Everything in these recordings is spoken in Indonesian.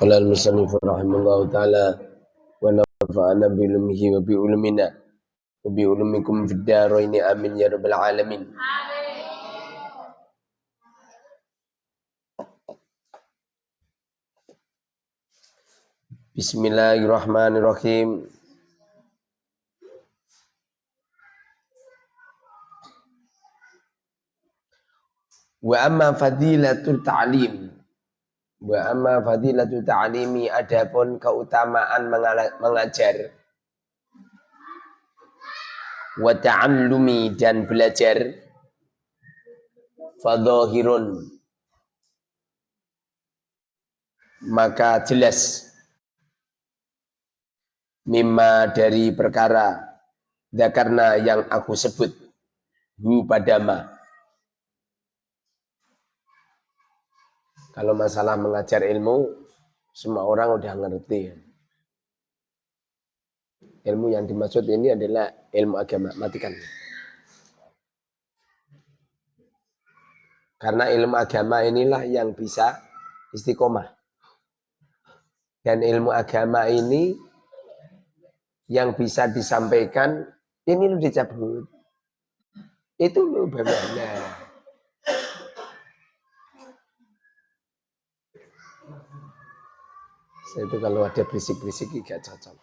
قال المصنف رحمه الله تعالى ونفعنا بعلمه وبعلمنا وبعلمكم في الدارين آمين يا رب العالمين Bismillahirrahmanirrahim. Wa amma fadilatul ta'lim. Wa amma fadilatul ta'limi adapun keutamaan mengajar. Wa ta'allumi dan belajar. Fadhahirun. Maka jelas mimma dari perkara karena yang aku sebut hu padama kalau masalah mengajar ilmu semua orang udah ngerti ilmu yang dimaksud ini adalah ilmu agama matikan karena ilmu agama inilah yang bisa istiqomah dan ilmu agama ini yang bisa disampaikan ini lu dicabut. Itu lu bagaimana? Saya itu kalau ada berisik-berisik gak cocok.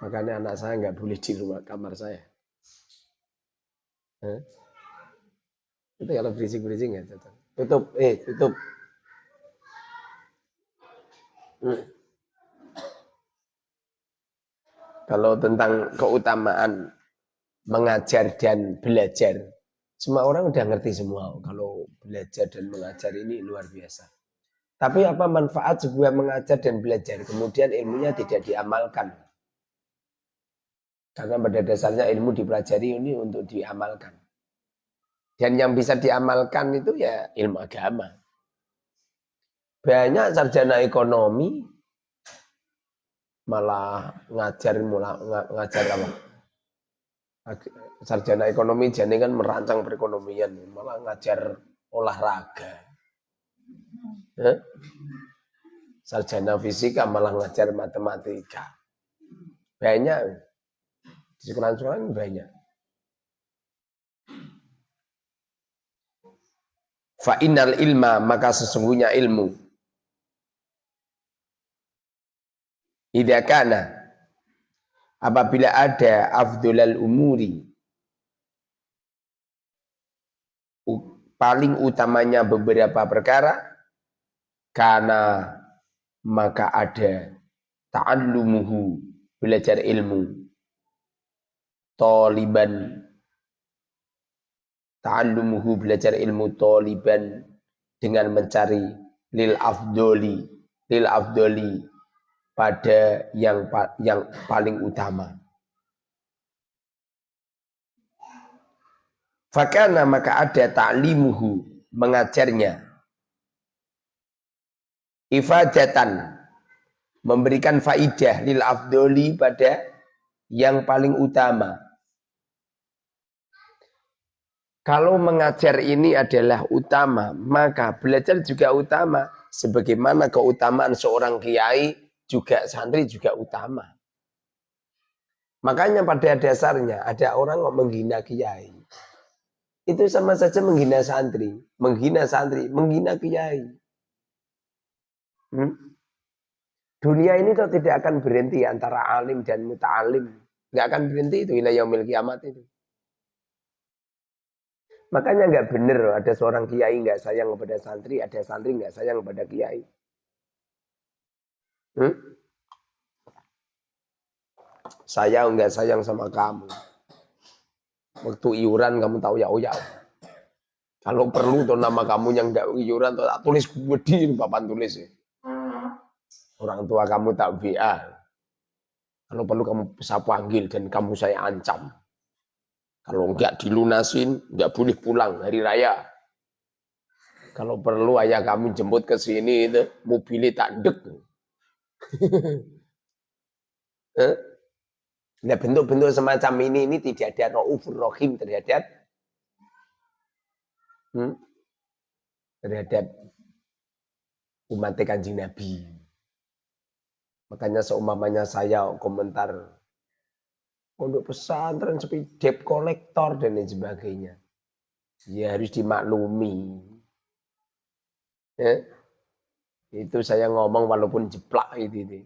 Makanya anak saya nggak boleh di rumah kamar saya. Hah? Itu kalau berisik-berisik nggak cocok. Tutup, eh tutup. Hmm. Kalau tentang keutamaan mengajar dan belajar, semua orang udah ngerti semua. Kalau belajar dan mengajar ini luar biasa. Tapi apa manfaat sebuah mengajar dan belajar, kemudian ilmunya tidak diamalkan? Karena pada dasarnya ilmu dipelajari ini untuk diamalkan. Dan yang bisa diamalkan itu ya ilmu agama. Banyak sarjana ekonomi malah ngajar malah ngajar apa sarjana ekonomi jadi kan merancang perekonomian malah ngajar olahraga eh? sarjana fisika malah ngajar matematika. Banyak. Di sekolah-sekolah banyak. Fa ilma maka sesungguhnya ilmu. Idza kana apabila ada afdolal umuri paling utamanya beberapa perkara karena maka ada ta'allumuhu belajar ilmu taliban ta'allumuhu belajar ilmu taliban dengan mencari lil afdoli lil afdoli pada yang yang paling utama. Fakana maka ada ta'limuhu mengajarnya. Ifadatan memberikan faidah lil afdoli pada yang paling utama. Kalau mengajar ini adalah utama, maka belajar juga utama. Sebagaimana keutamaan seorang kiai juga santri juga utama. Makanya pada dasarnya ada orang yang menghina kiai. Itu sama saja menghina santri. Menghina santri, menghina kiai. Hmm? Dunia ini tuh tidak akan berhenti antara alim dan muta'alim. Nggak akan berhenti itu wilayah yaumil kiamat itu. Makanya nggak benar ada seorang kiai nggak sayang kepada santri, ada santri nggak sayang kepada kiai. Hmm? Saya enggak sayang sama kamu. Waktu iuran kamu tahu ya oh ya. Kalau perlu tuh nama kamu yang enggak iuran tuh tak tulis gede papan tulis ya. Orang tua kamu tak VA. Kalau perlu kamu bisa panggil dan kamu saya ancam. Kalau enggak dilunasin, enggak boleh pulang hari raya. Kalau perlu ayah kamu jemput ke sini itu mobilnya tak dek. eh? Nah bentuk-bentuk semacam ini ini tidak ada ra'ufur rohim terhadap hmm, terhadap umat kanjeng Nabi. Makanya seumpamanya saya komentar pondok pesantren seperti debt kolektor dan lain sebagainya. Ya harus dimaklumi. Ya. Itu saya ngomong walaupun jeplak itu, itu.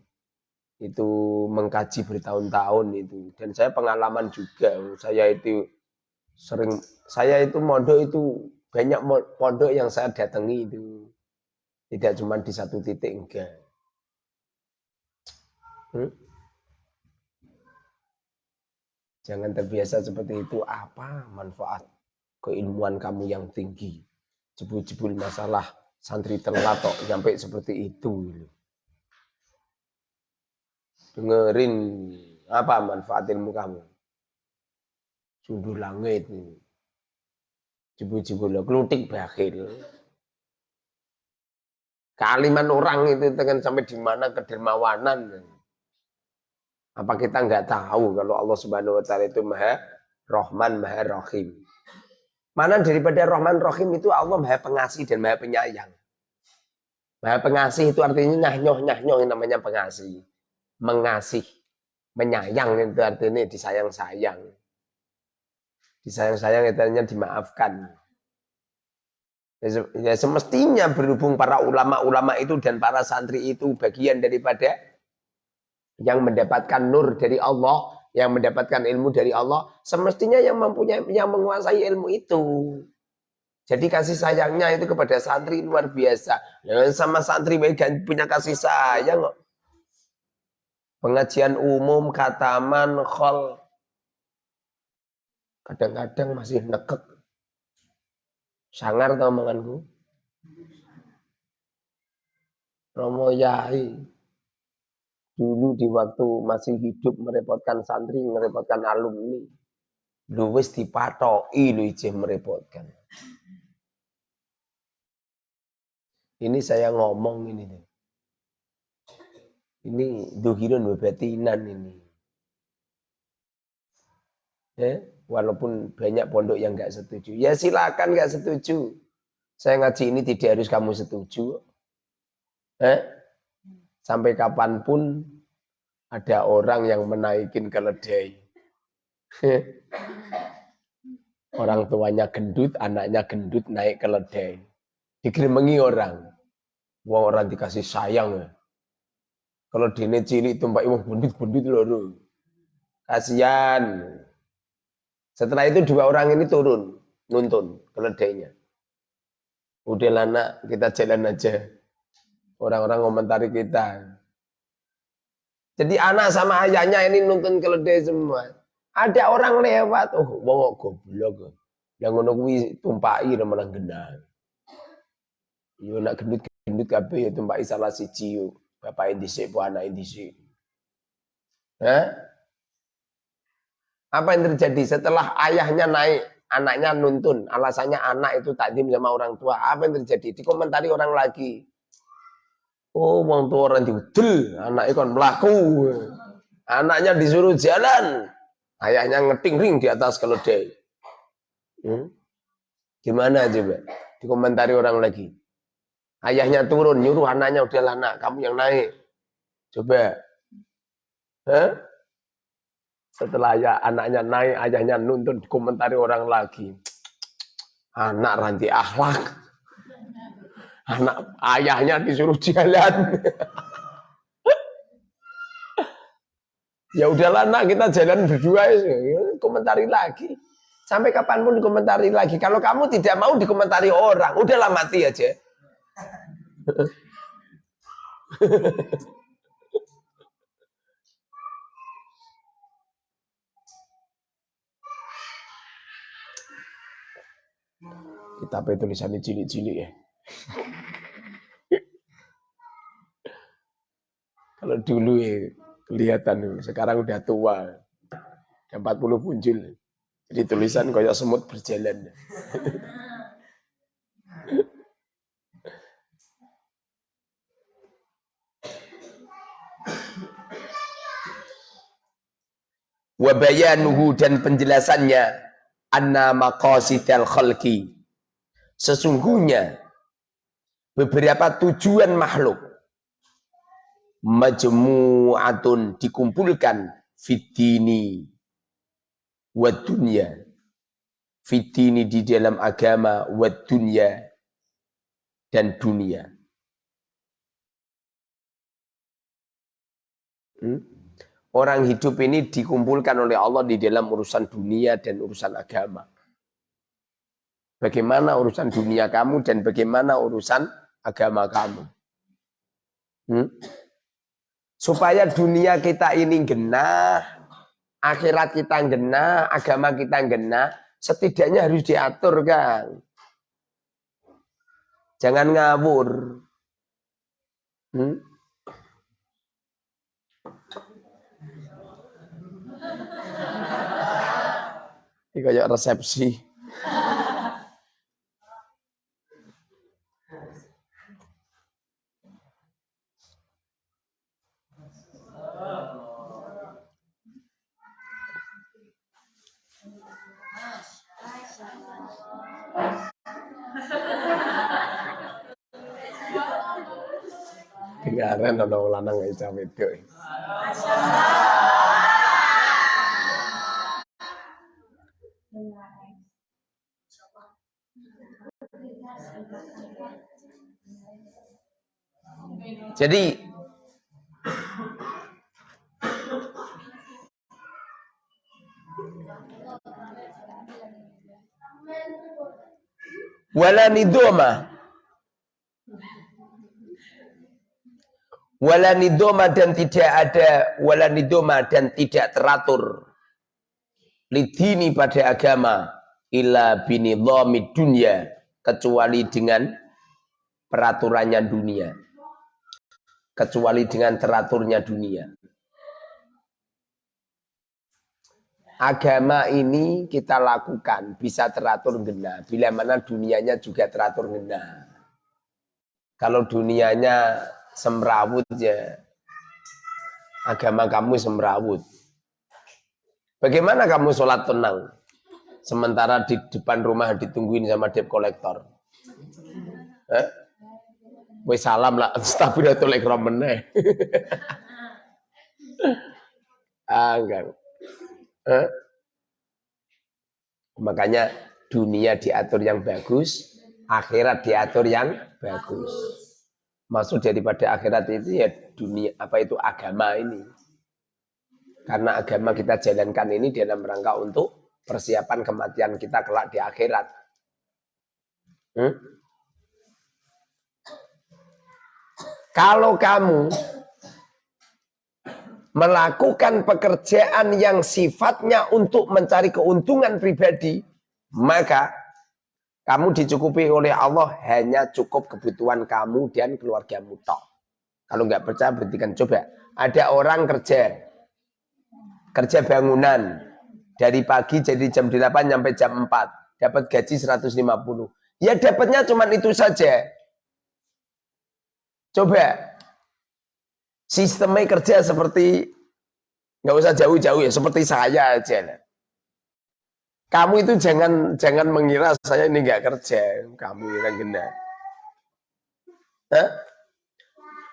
Itu mengkaji bertahun-tahun itu. Dan saya pengalaman juga. Saya itu sering, saya itu mondok itu banyak pondok yang saya datangi itu. Tidak cuma di satu titik, enggak. Hmm? Jangan terbiasa seperti itu. Apa manfaat keilmuan kamu yang tinggi? Jebul-jebul masalah santri terlatok sampai seperti itu. Dengerin apa manfaat ilmu kamu? Sundur langit. Jebul-jebul kelutik bakhil. Kaliman orang itu tekan sampai di mana kedermawanan. Apa kita nggak tahu kalau Allah Subhanahu wa taala itu Maha Rahman, Maha Rahim. Mana daripada Rahman Rahim itu Allah Maha Pengasih dan Maha Penyayang. Maha Pengasih itu artinya nyah-nyoh nyah-nyoh yang namanya pengasih. Mengasih, menyayang itu artinya disayang-sayang. Disayang-sayang itu artinya dimaafkan. Ya, ya semestinya berhubung para ulama-ulama itu dan para santri itu bagian daripada yang mendapatkan nur dari Allah, yang mendapatkan ilmu dari Allah, semestinya yang mempunyai yang menguasai ilmu itu. Jadi kasih sayangnya itu kepada santri luar biasa. Ya, sama santri punya kasih sayang. Pengajian umum, kataman, khol. Kadang-kadang masih nekek. Sangar tau omonganku. Romo Yai dulu di waktu masih hidup merepotkan santri, merepotkan alumni. Lu wis dipatoki lu ijih merepotkan. Ini saya ngomong ini deh. Ini duhirun bebetinan ini. Ya, walaupun banyak pondok yang nggak setuju. Ya silakan nggak setuju. Saya ngaji ini tidak harus kamu setuju. Eh? Sampai kapan pun ada orang yang menaikin keledai. orang tuanya gendut, anaknya gendut naik keledai. Dikirimengi orang. Wong orang dikasih sayang ya. Kalau dene cilik tumpak wong bundut-bundut lho. Kasihan. Setelah itu dua orang ini turun, nuntun keledainya. Udah lana, kita jalan aja. Orang-orang komentari kita. Jadi anak sama ayahnya ini nuntun keledai semua. Ada orang lewat, oh wong goblok. Yang ngono kuwi tumpaki remenang genah. Yo nak gendut-gendut kabeh ya tumpaki salah siji yo. Bapak dhisik po anak dhisik. Hah? Apa yang terjadi setelah ayahnya naik, anaknya nuntun, alasannya anak itu takdim sama orang tua. Apa yang terjadi? Dikomentari orang lagi. Oh, wong tua orang diudel, anaknya kan melaku. Anaknya disuruh jalan, ayahnya ngeting ring di atas keledai. Hmm? Gimana coba? Dikomentari orang lagi. Ayahnya turun, nyuruh anaknya udah anak, kamu yang naik. Coba. Hah? Setelah ayah, anaknya naik, ayahnya nuntun, dikomentari orang lagi. Anak ranti akhlak. Anak ayahnya disuruh jalan. ya udahlah nak kita jalan berdua komentari lagi. Sampai kapan pun dikomentari lagi. Kalau kamu tidak mau dikomentari orang, udahlah mati aja. Kita tulisannya cilik-cilik ya. Kalau dulu ya kelihatan, sekarang udah tua. Udah 40 muncul. Jadi tulisan kayak semut berjalan. Wabayanuhu dan penjelasannya anna maqasidal khalqi sesungguhnya beberapa tujuan makhluk. Majmu'atun dikumpulkan fitini wa dunya. Fitini di dalam agama wa dunya dan dunia. Hmm? orang hidup ini dikumpulkan oleh Allah di dalam urusan dunia dan urusan agama. Bagaimana urusan dunia kamu dan bagaimana urusan agama kamu hmm? supaya dunia kita ini genah, akhirat kita genah, agama kita genah, setidaknya harus diatur kan. Jangan ngawur. Hmm? Ini kayak resepsi. Dengaran ana wong lanang iso wedok. Jadi wala nidoma wala nidoma dan tidak ada wala nidoma dan tidak teratur. Lidini pada agama illa binidhami dunia kecuali dengan peraturannya dunia. Kecuali dengan teraturnya dunia. Agama ini kita lakukan bisa teratur genah. Bila mana dunianya juga teratur genah. Kalau dunianya semrawut ya. Agama kamu semrawut. Bagaimana kamu sholat tenang? Sementara di depan rumah ditungguin sama debt kolektor. Eh? Salam lah, astagfirullahaladzim ikram meneh. ah, enggak. Eh? Makanya dunia diatur yang bagus, akhirat diatur yang bagus maksud daripada akhirat itu ya dunia apa itu agama ini karena agama kita jalankan ini dalam rangka untuk persiapan kematian kita kelak di akhirat hmm? kalau kamu melakukan pekerjaan yang sifatnya untuk mencari keuntungan pribadi maka kamu dicukupi oleh Allah hanya cukup kebutuhan kamu dan keluargamu tok. Kalau nggak percaya berhentikan coba. Ada orang kerja kerja bangunan dari pagi jadi jam 8 sampai jam 4 dapat gaji 150. Ya dapatnya cuma itu saja. Coba sistemnya kerja seperti nggak usah jauh-jauh ya seperti saya aja. Kamu itu jangan jangan mengira saya ini nggak kerja, kamu yang gena.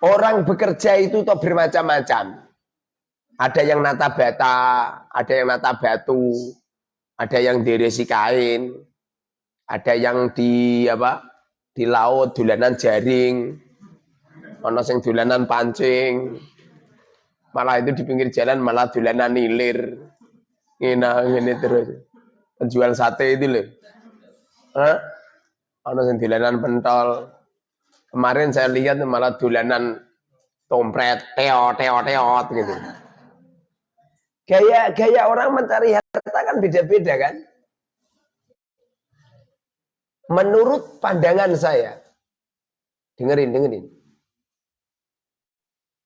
Orang bekerja itu toh bermacam-macam. Ada yang nata bata, ada yang nata batu, ada yang diresi kain, ada yang di apa? Di laut dulanan jaring, ono sing dulanan pancing. Malah itu di pinggir jalan malah dulanan nilir. Ngina ngene terus penjual sate itu loh. Hah? Ono sing dolanan pentol. Kemarin saya lihat malah dolanan tompret, teo, teo, teo gitu. Gaya gaya orang mencari harta kan beda-beda kan? Menurut pandangan saya, dengerin, dengerin.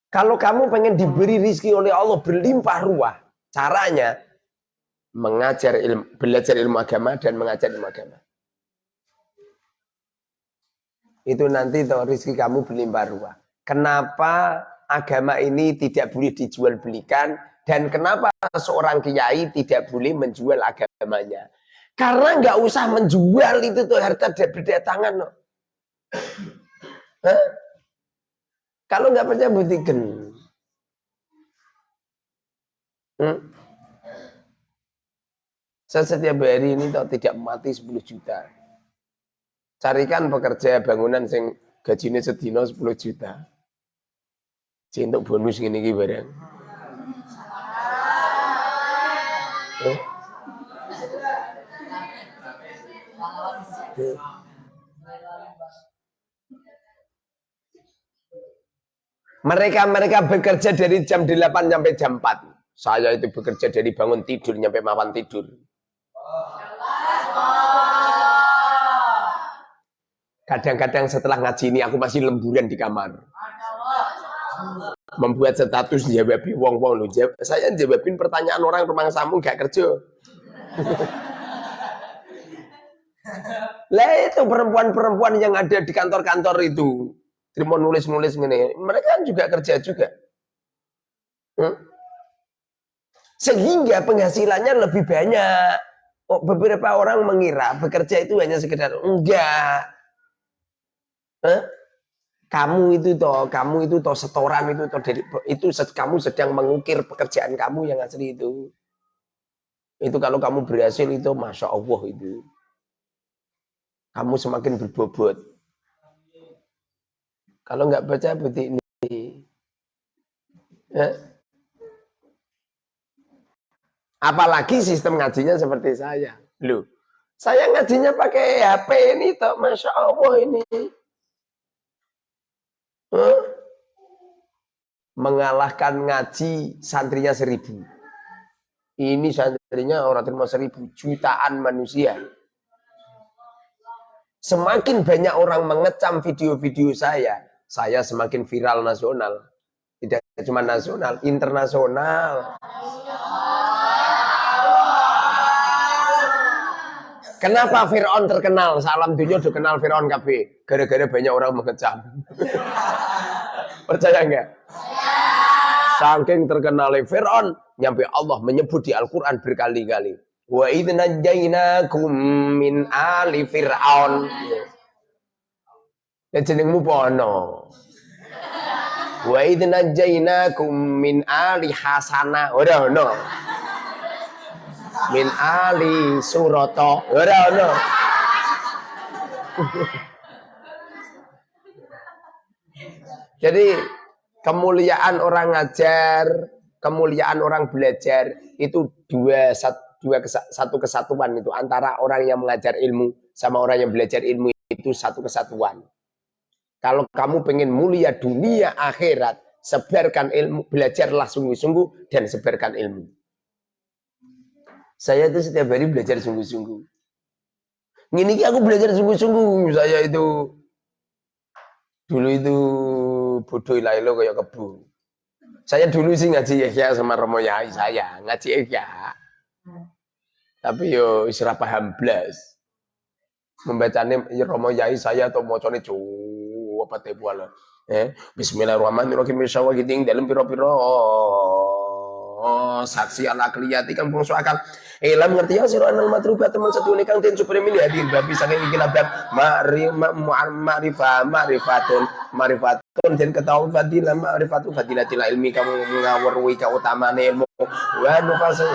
Kalau kamu pengen diberi rizki oleh Allah berlimpah ruah, caranya mengajar ilmu, belajar ilmu agama dan mengajar ilmu agama. Itu nanti tuh rezeki kamu berlimpah ruah. Kenapa agama ini tidak boleh dijual belikan dan kenapa seorang kiai tidak boleh menjual agamanya? Karena nggak usah menjual itu tuh harta berdatangan. No. Hah? Kalau nggak percaya buktikan. Hmm? Saya setiap hari ini tak tidak mati 10 juta. Carikan pekerja bangunan sing gajinya sedino 10 juta. Cintuk bonus gini gini barang. Eh? Mereka-mereka bekerja dari jam 8 sampai jam 4. Saya itu bekerja dari bangun tidur sampai mapan tidur. Kadang-kadang setelah ngaji ini aku masih lemburan di kamar. Membuat status jawabi wong wong lu saya jawabin pertanyaan orang rumah samu gak kerja. Lah itu perempuan-perempuan yang ada di kantor-kantor itu. Terima nulis-nulis gini mereka kan juga kerja juga. Hmm? sehingga penghasilannya lebih banyak. Oh, beberapa orang mengira bekerja itu hanya sekedar enggak huh? kamu itu toh, kamu itu toh setoran itu toh dari itu kamu sedang mengukir pekerjaan kamu yang asli itu. Itu kalau kamu berhasil itu masya Allah itu. Kamu semakin berbobot. Kalau nggak baca bukti ini. Ya. Apalagi sistem ngajinya seperti saya. Loh, saya ngajinya pakai HP ini toh, masya Allah ini mengalahkan ngaji santrinya seribu. Ini santrinya orang terima seribu, jutaan manusia. Semakin banyak orang mengecam video-video saya, saya semakin viral nasional. Tidak cuma nasional, internasional. Kenapa Fir'aun terkenal? Salam dunia udah kenal Fir'aun KB. Gara-gara banyak orang mengecam. Percaya enggak? Saking terkenalnya Fir'aun, nyampe Allah menyebut di Al-Quran berkali-kali. Wa idnajainakum min ali Fir'aun. Ya jenengmu pono. Wa idnajainakum min ali Hasana. Ora ono min ali suroto. Ora ono jadi kemuliaan orang ngajar kemuliaan orang belajar itu dua dua satu kesatuan itu antara orang yang mengajar ilmu sama orang yang belajar ilmu itu satu kesatuan. Kalau kamu pengen mulia dunia akhirat sebarkan ilmu belajarlah sungguh-sungguh dan sebarkan ilmu saya itu setiap hari belajar sungguh-sungguh. Ini aku belajar sungguh-sungguh. Saya itu dulu itu bodoh ilailo kayak kebu. Saya dulu sih ngaji ya sama Romo Yai saya, ngaji ya. Tapi yo isra paham blas. Membacanya Romo Yai saya atau mocone cu apa teh Eh, Bismillahirrahmanirrahim. Insyaallah gitu dalam piro-piro Oh, saksi ala keliyati kan bungsu akal. Ilam ngerti ya sira anal matrubat teman satu ini kang den supaya milih hadir babi saking labab ma'ri ma'rifah ma'rifatun ma'rifatun den ketahui fadilah ma'rifatu fadilatil ilmi kamu ngawarwi keutamaan ilmu wa nufasu.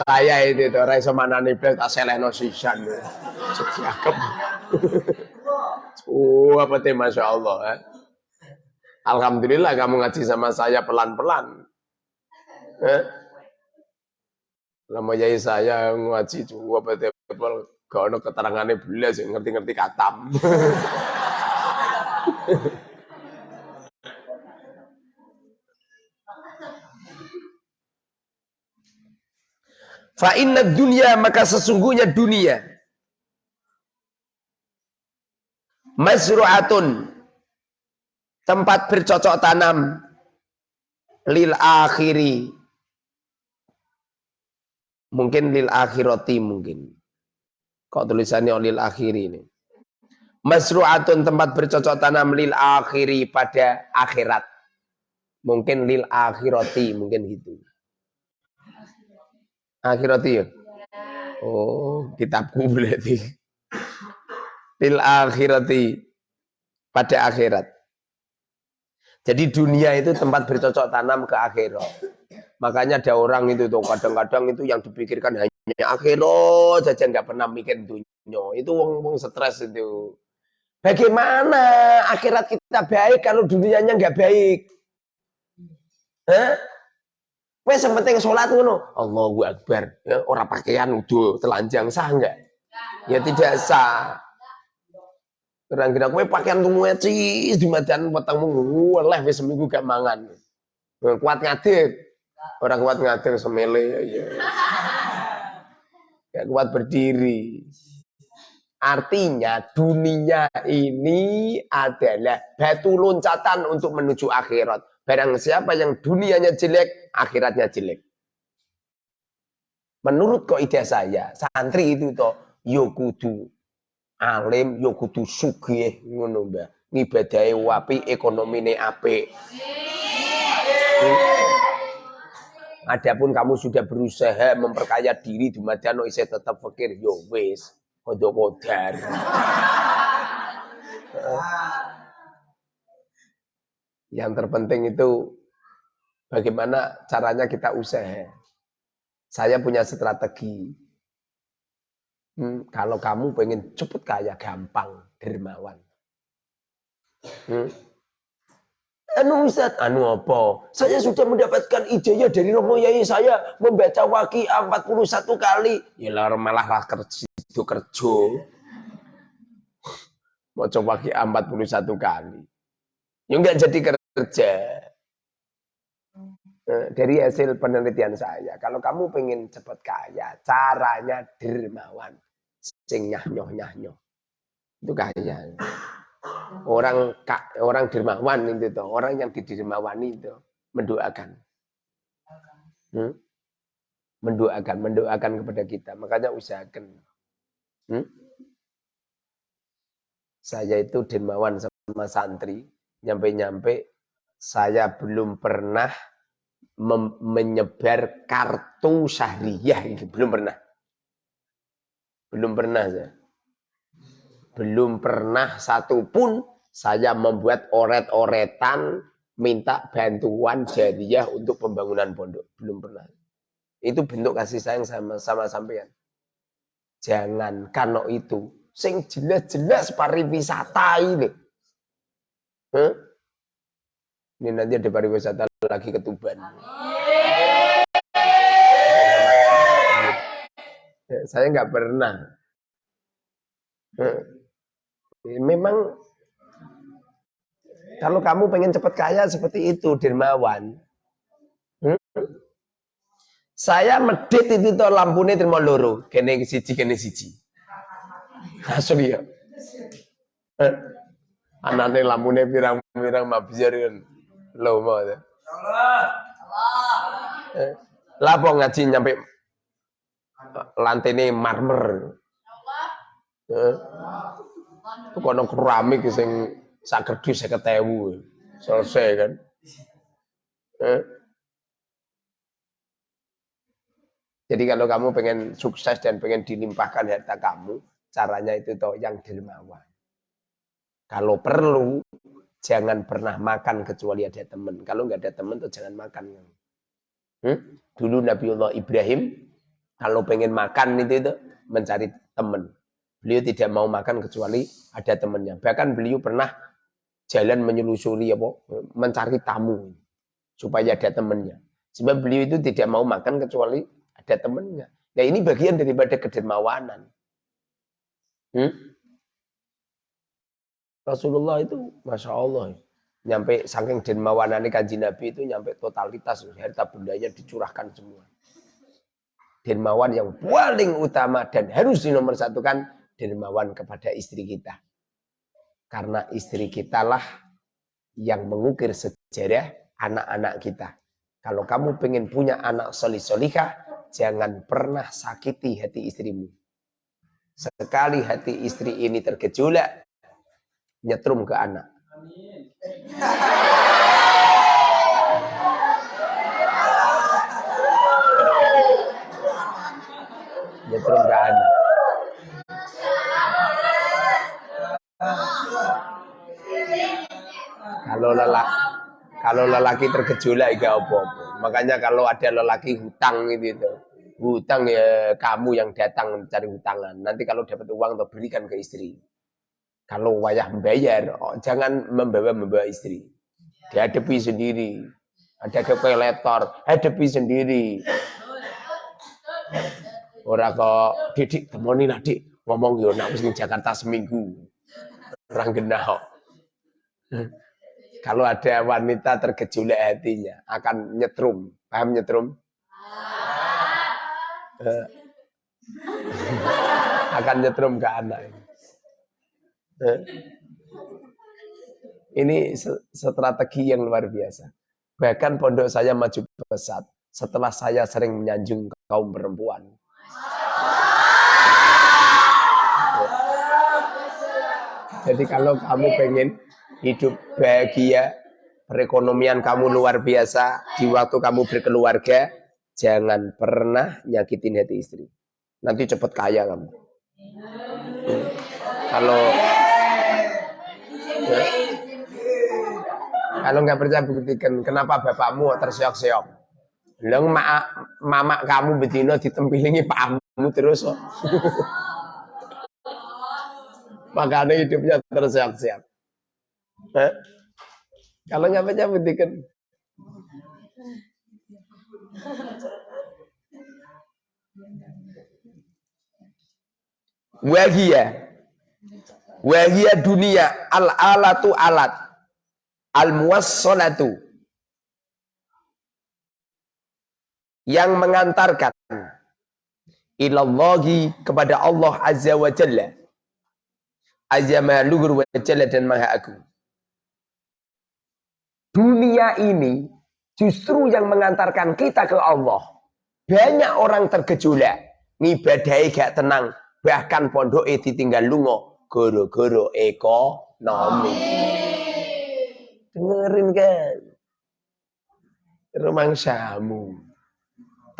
Saya itu tuh raiso mana nih tak seleno sisan. Oh, apa teh masya Allah. Eh? Alhamdulillah kamu ngaji sama saya pelan-pelan. Lama jai saya ngaji juga betul gak ada keterangannya belas ngerti-ngerti katam. Fa inna dunia maka sesungguhnya dunia masru'atun tempat bercocok tanam. Lil akhiri. Mungkin lil akhirati mungkin. Kok tulisannya lil akhiri ini? Masru'atun tempat bercocok tanam lil akhiri pada akhirat. Mungkin lil akhirati mungkin gitu. Akhirati ya? Oh kitabku berarti. Fil akhirati pada akhirat. Jadi dunia itu tempat bercocok tanam ke akhirat. Makanya ada orang itu tuh kadang-kadang itu yang dipikirkan hanya akhirat saja nggak pernah mikir dunia. Itu wong-wong stres itu. Bagaimana akhirat kita baik kalau dunianya nggak baik? Hah? Wes penting sholat ngono. Allahu Akbar. Ya, orang pakaian udah telanjang sah enggak? Ya tidak sah. Orang kira kowe pakaian tuh cis di madan petengmu oleh wis seminggu gak mangan. Kuat ngadeg. Orang kuat ngadeg semele ya. Gak kuat berdiri. Artinya dunia ini adalah batu loncatan untuk menuju akhirat. Barang siapa yang dunianya jelek, akhiratnya jelek. Menurut kaidah saya, santri itu toh yo kudu alim yo kudu sugih ngono Mbah. Ngibadahe wapi, ekonomine apik. Adapun kamu sudah berusaha memperkaya diri di madano isih tetap fakir, yo wis, kodok kodar. Yang terpenting itu bagaimana caranya kita usaha. Saya punya strategi. Hmm, kalau kamu pengen cepet kaya gampang dermawan. Hmm. Anu Ustaz, anu apa? Saya sudah mendapatkan ijazah dari Romo Yai saya membaca waki 41 kali. Ya malah lah kerja itu kerja. Mau coba waki 41 kali. Ya enggak jadi kerja. Eh, dari hasil penelitian saya, kalau kamu pengen cepat kaya, caranya dermawan sing nyah-nyoh nyah-nyoh. Itu kaya. Orang orang dermawan itu tuh, orang yang didermawani itu mendoakan. Hmm? Mendoakan, mendoakan kepada kita. Makanya usahakan. Hmm? Saya itu dermawan sama santri, nyampe-nyampe saya belum pernah menyebar kartu syahriah itu belum pernah. Belum pernah saya. Belum pernah satu pun saya membuat oret-oretan minta bantuan jadiah untuk pembangunan pondok. Belum pernah. Itu bentuk kasih sayang sama sama sampean. Jangan kano itu sing jelas-jelas pariwisata ini. Huh? Ini nanti ada pariwisata lagi ke Tuban. Saya nggak pernah. Eh, memang kalau kamu pengen cepat kaya seperti itu, dermawan. Hmm? Saya medit itu tuh lampunya terima loro, kene siji kene siji. Asli ya. Eh, anane lampunya pirang-pirang mabzir kan. Lo mau ya. Allah. Eh, Lapo ngaji nyampe lantene marmer. Eh. Kono keramik sing sak kerdus 50.000. Selesai kan. Eh. Jadi kalau kamu pengen sukses dan pengen dilimpahkan harta kamu, caranya itu toh yang dermawan. Kalau perlu, jangan pernah makan kecuali ada teman. Kalau nggak ada teman tuh jangan makan. Hmm? Dulu Nabiullah Ibrahim kalau pengen makan itu, itu mencari teman. Beliau tidak mau makan kecuali ada temannya. Bahkan beliau pernah jalan menyelusuri apa, mencari tamu supaya ada temannya. Sebab beliau itu tidak mau makan kecuali ada temannya. Nah ini bagian daripada kedermawanan. Hmm? Rasulullah itu Masya Allah. Nyampe saking dermawanan kanji Nabi itu nyampe totalitas harta bendanya dicurahkan semua dermawan yang paling utama dan harus dinomorsatukan dermawan kepada istri kita. Karena istri kita lah yang mengukir sejarah anak-anak kita. Kalau kamu pengen punya anak solih solihah, jangan pernah sakiti hati istrimu. Sekali hati istri ini tergejolak, nyetrum ke anak. nyetrum anak. Kalau lelaki kalau lelaki tergejolak gak apa-apa. Makanya kalau ada lelaki hutang gitu itu, hutang ya kamu yang datang mencari hutangan. Nanti kalau dapat uang tuh berikan ke istri. Kalau wayah membayar, oh, jangan membawa-membawa istri. Dihadapi sendiri. Ada kepeletor, hadapi sendiri. Orang kok didik temoni lah dik ngomong yo nak wis Jakarta seminggu. Orang genah Kalau ada wanita tergejolak hatinya akan nyetrum. Paham nyetrum? Eh. akan nyetrum ke anak. Eh. Ini strategi yang luar biasa. Bahkan pondok saya maju pesat setelah saya sering menyanjung kaum perempuan. Jadi kalau kamu pengen hidup bahagia, perekonomian kamu luar biasa, di waktu kamu berkeluarga, jangan pernah nyakitin hati istri. Nanti cepat kaya kamu. Kalau kalau nggak percaya buktikan kenapa bapakmu terseok-seok. Leng mak mama kamu betino ditempilingi pakmu terus kok. Makanya hidupnya terseok-seok. Eh? Kalau nggak percaya buktikan. Wahia. Wahia dunia al alatu alat al-muwassalatu yang mengantarkan ilallahi kepada Allah Azza wa Jalla. Azza ma luhur wa jalla dan maha agung. Dunia ini justru yang mengantarkan kita ke Allah. Banyak orang tergejolak. Ngibadai gak tenang. Bahkan pondok ditinggal lungo goro-goro ekonomi. Dengerin kan? Rumang samu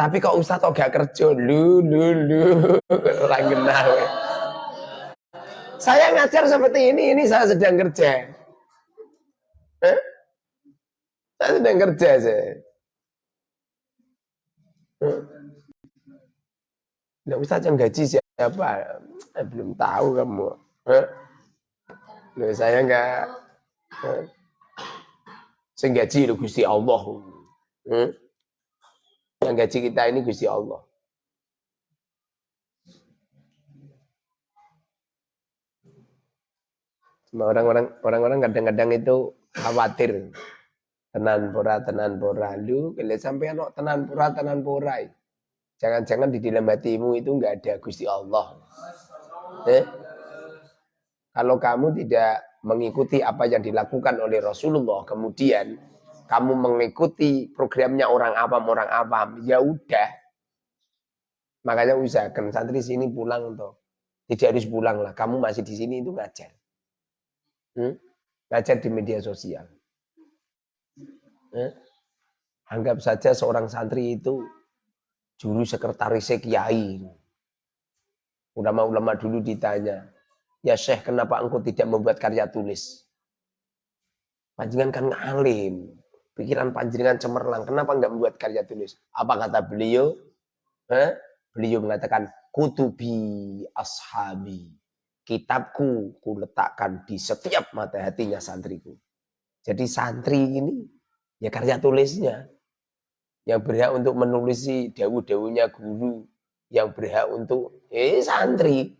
tapi kok Ustaz kok gak kerja lu lu lu orang kenal saya ngajar seperti ini ini saya sedang kerja eh? saya sedang kerja saya eh? Nah, Ustaz yang gaji siapa? Eh, belum tahu kamu. Eh? Loh, saya enggak eh? Sing gaji lu Gusti Allah. Hmm? Yang gaji kita ini Gusti Allah. Cuma orang-orang orang-orang kadang-kadang itu khawatir. Tenan pura, tenan pura. Lu kalau sampai anak tenan pura, tenan pura. Jangan-jangan di dalam hatimu itu enggak ada Gusti Allah. Eh? Kalau kamu tidak mengikuti apa yang dilakukan oleh Rasulullah, kemudian kamu mengikuti programnya orang awam orang awam, ya udah. Makanya usahakan santri sini pulang toh. Tidak harus pulang lah, kamu masih di sini itu ngajar. Hmm? Ngajar di media sosial. Hmm? Anggap saja seorang santri itu juru sekretaris kiai. Ulama-ulama dulu ditanya, Ya Syekh, kenapa engkau tidak membuat karya tulis? Panjangan kan ngalim. Pikiran panjenengan cemerlang. Kenapa enggak membuat karya tulis? Apa kata beliau? Eh? Beliau mengatakan, kutubi ashabi. Kitabku ku letakkan di setiap mata hatinya santriku. Jadi santri ini ya karya tulisnya. Yang berhak untuk menulisi dawu-dawunya guru. Yang berhak untuk eh santri.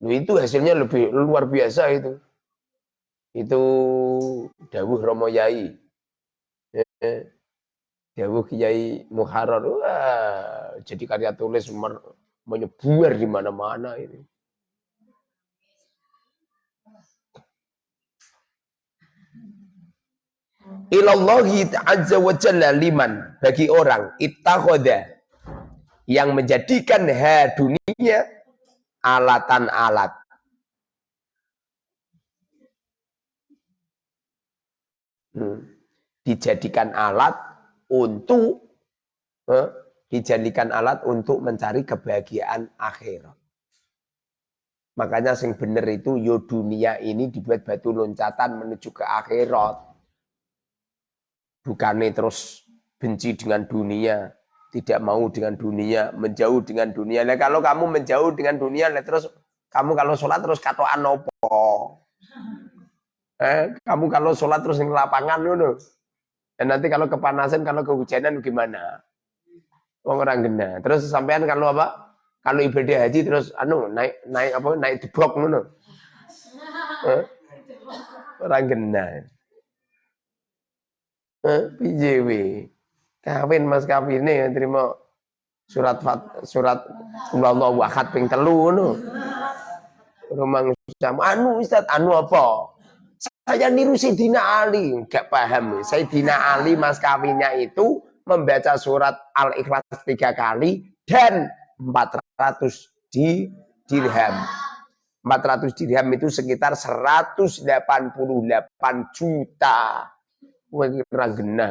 Loh, itu hasilnya lebih luar biasa itu. Itu dawuh Romo Yai. Eh, dawuh Kiai Muharrar. Wah, jadi karya tulis menyebar di mana-mana ini. Ilallahi azza wa jalla liman bagi orang ittakhadha yang menjadikan ha dunia alatan alat. Hmm. Dijadikan alat untuk eh, dijadikan alat untuk mencari kebahagiaan akhirat. Makanya sing bener itu yo dunia ini dibuat batu loncatan menuju ke akhirat. Bukannya terus benci dengan dunia, tidak mau dengan dunia, menjauh dengan dunia. Nah, kalau kamu menjauh dengan dunia, nah, terus kamu kalau sholat terus katoan nopo. Eh, kamu kalau sholat terus di lapangan dulu. Dan nanti kalau kepanasan, kalau kehujanan gimana? orang gena. Terus sampean kalau apa? Kalau ibadah haji terus anu naik naik apa naik debok ngono. Eh? Orang gena. Eh, piye Kawin Mas kawine ya terima surat fat, surat Allahu ahad ping telu ngono. Sama anu Ustaz anu apa? Saya niru Sayyidina Ali, enggak paham. Sayyidina Ali mas kawinnya itu membaca surat Al-Ikhlas tiga kali dan 400 di dirham. 400 dirham itu sekitar 188 juta. Wah, kira genah.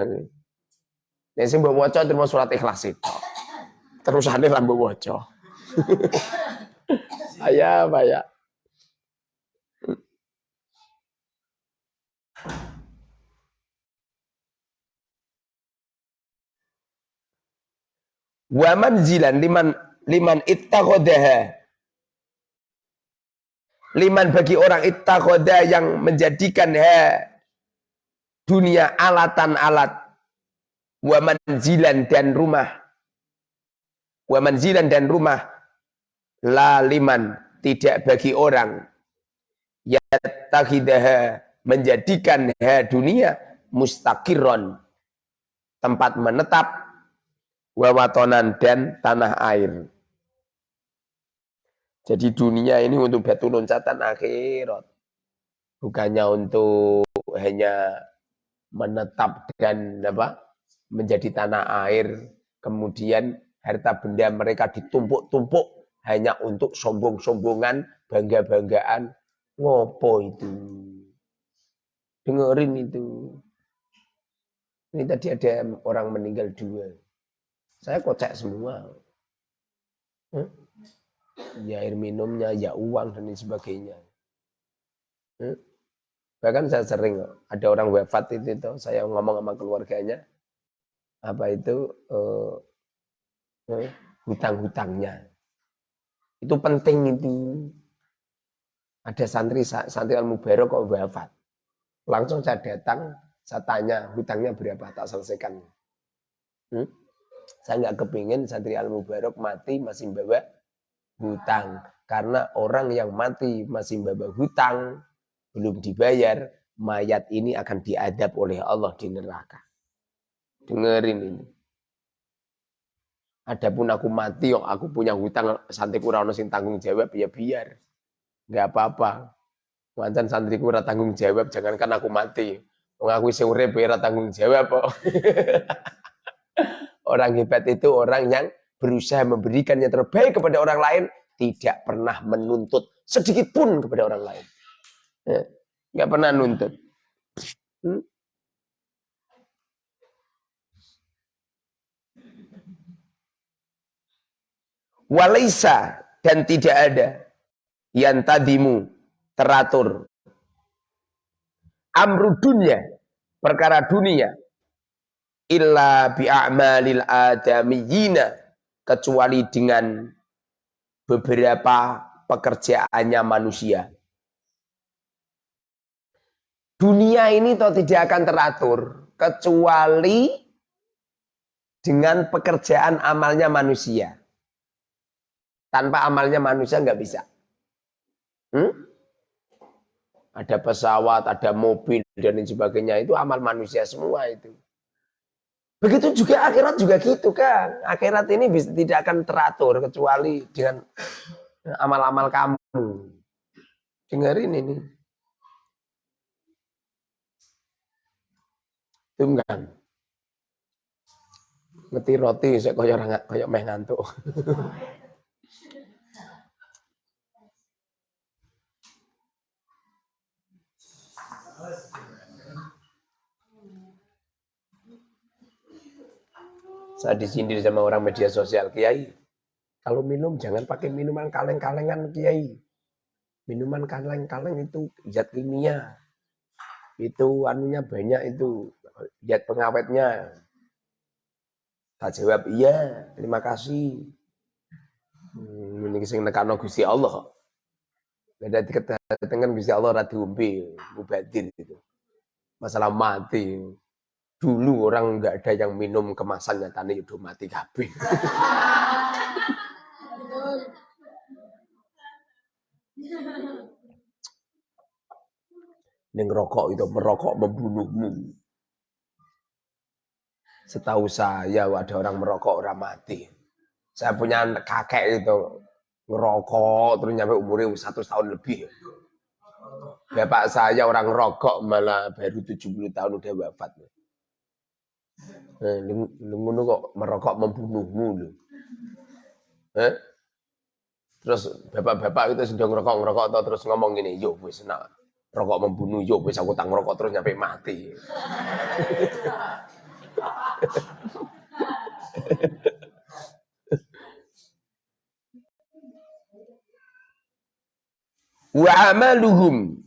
Nek sing mbok waca terima surat Ikhlas itu. Terusane ra mbok waca. Ayah, ya. Wa manzilan liman liman ittakhadaha liman bagi orang ittakhadha yang menjadikan ha dunia alatan alat wa manzilan dan rumah. Wa manzilan dan rumah. La liman tidak bagi orang. Yattakhidha menjadikan ha dunia mustaqirron. Tempat menetap wawatonan dan tanah air. Jadi dunia ini untuk batu loncatan akhirat. Bukannya untuk hanya menetap dan apa menjadi tanah air. Kemudian harta benda mereka ditumpuk-tumpuk hanya untuk sombong-sombongan, bangga-banggaan. Ngopo itu? Dengerin itu. Ini tadi ada orang meninggal dua. Saya kocek semua. Hmm? Ya air minumnya, ya uang dan sebagainya. Hmm? Bahkan saya sering ada orang wafat itu, itu saya ngomong sama keluarganya apa itu uh, uh, hutang-hutangnya. Itu penting itu. Ada santri santri al mubarok kok wafat. Langsung saya datang, saya tanya hutangnya berapa tak selesaikan. Hmm? Saya nggak kepingin santri al mubarok mati masih bawa hutang. Karena orang yang mati masih bawa hutang, belum dibayar, mayat ini akan diadab oleh Allah di neraka. Dengerin ini. Adapun aku mati, yang aku punya hutang, santri kurang sing tanggung jawab, ya biar. Nggak apa-apa. Mancan santri kurang tanggung jawab, jangankan aku mati. Mengaku isi urip ya tanggung jawab kok. Orang hebat itu orang yang berusaha memberikan yang terbaik kepada orang lain, tidak pernah menuntut sedikit pun kepada orang lain. Ya, nggak pernah nuntut. Hmm? Walaisa dan tidak ada yang tadimu teratur. Amru dunia, perkara dunia, illa bi'amalil adamiyina kecuali dengan beberapa pekerjaannya manusia. Dunia ini toh tidak akan teratur kecuali dengan pekerjaan amalnya manusia. Tanpa amalnya manusia nggak bisa. Hmm? Ada pesawat, ada mobil dan lain sebagainya itu amal manusia semua itu. Begitu juga akhirat juga gitu kan. Akhirat ini bisa, tidak akan teratur kecuali dengan amal-amal kamu. Dengerin ini. Tunggang. Ngeti roti saya koyo ora koyo meh ngantuk. Saya disindir sama orang media sosial, Kiai. Kalau minum jangan pakai minuman kaleng-kalengan, Kiai. Minuman kaleng-kaleng itu zat kimia. Itu anunya banyak itu zat pengawetnya. Tak jawab iya, terima kasih. Hmm, ini sing nekano Gusti Allah. Beda diketahui Gusti Allah rada diombe, mubadir itu. Masalah mati. Dulu orang nggak ada yang minum kemasan nyatanya udah mati kabeh. Neng rokok itu merokok membunuhmu. Setahu saya ada orang merokok orang mati. Saya punya kakek itu ngerokok terus nyampe umurnya satu tahun lebih. Bapak saya orang rokok malah baru 70 tahun udah wafat. Eh, kok merokok membunuhmu lho. Eh? Terus bapak-bapak itu sedang ngerokok ngerokok terus ngomong gini, yo wis nak rokok membunuh, yo wis aku tak ngerokok terus nyampe mati. Wa amaluhum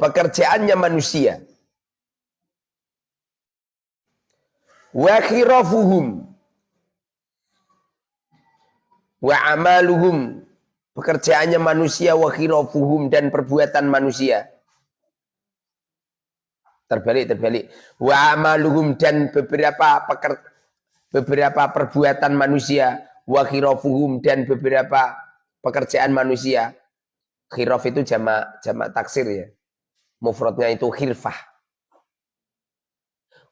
pekerjaannya manusia. Wa khirafuhum. Wa amaluhum. Pekerjaannya manusia wa khirafuhum dan perbuatan manusia. Terbalik terbalik. Wa amaluhum dan beberapa peker, beberapa perbuatan manusia. Wa khirofuhum dan beberapa pekerjaan manusia. Khirof itu jamak jamak taksir ya. Mufradnya itu khilfah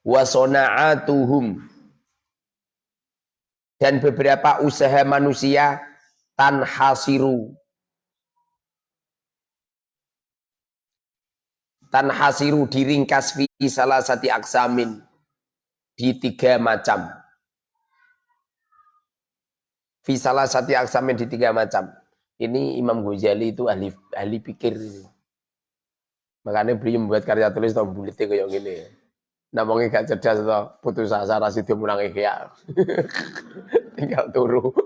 wa sona'atuhum. Dan beberapa usaha manusia tanhasiru. Tanhasiru diringkas fi salah satu aksamin. Di tiga macam. Fi salah satu aksamin di tiga macam. Ini Imam Ghazali itu ahli ahli pikir. Makanya beliau membuat karya tulis atau bulitnya kayak gini namanya gak cerdas atau putus asa rasidio mulang ikhya tinggal turu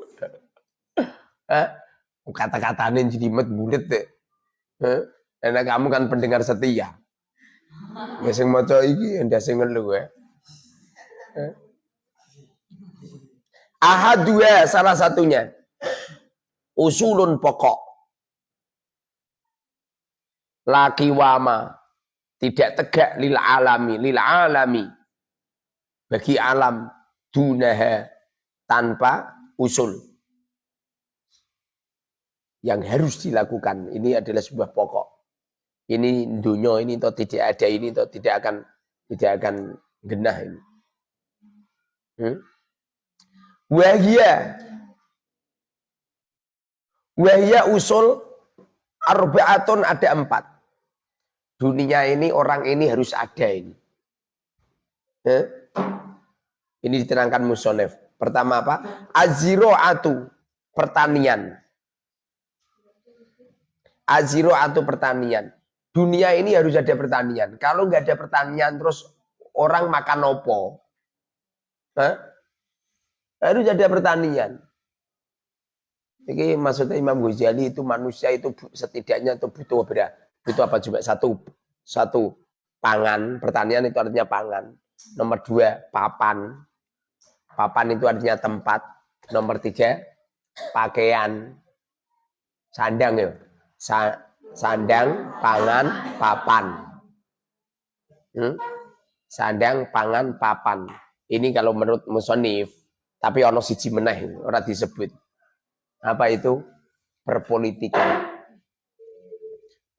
kata-katanya jadi met bulit deh enak kamu kan pendengar setia Ya sing maca iki ndak sing ngelu ya. Ahad dua salah satunya. Usulun pokok. Laki wama tidak tegak lil alami lil alami bagi alam dunaha tanpa usul yang harus dilakukan ini adalah sebuah pokok ini dunia ini atau tidak ada ini atau tidak akan tidak akan genah ini. Hmm? Wahia Wahia usul arbaatun ada empat. Dunia ini orang ini harus ada ini. Hmm? Ini diterangkan musonef. Pertama apa? atu pertanian. atu pertanian dunia ini harus ada pertanian. Kalau nggak ada pertanian terus orang makan opo. Hah? Harus ada pertanian. Jadi maksudnya Imam Ghazali itu manusia itu setidaknya itu butuh berapa? Butuh apa juga? Satu, satu pangan, pertanian itu artinya pangan. Nomor dua, papan. Papan itu artinya tempat. Nomor tiga, pakaian. Sandang ya. Sa Sandang, pangan, papan. Hmm? Sandang, pangan, papan. Ini kalau menurut musonif. Tapi ono siji meneh, orang disebut. Apa itu? Perpolitikan.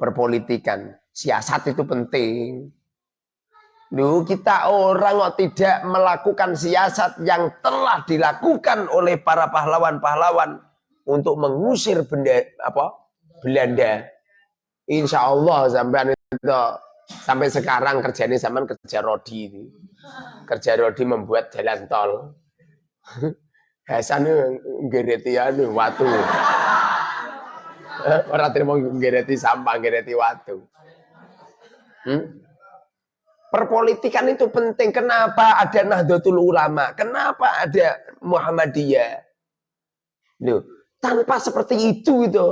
Perpolitikan. Siasat itu penting. Duh, kita orang kok tidak melakukan siasat yang telah dilakukan oleh para pahlawan-pahlawan untuk mengusir benda apa Belanda Insya Allah sampai itu sampai sekarang kerjanya zaman kerja rodi ini. Kerja rodi membuat jalan tol. Hasan ngereti anu watu. Orang terima ngereti sampah, ngereti watu. Hmm? Perpolitikan itu penting. Kenapa ada Nahdlatul Ulama? Kenapa ada Muhammadiyah? Loh, tanpa seperti itu itu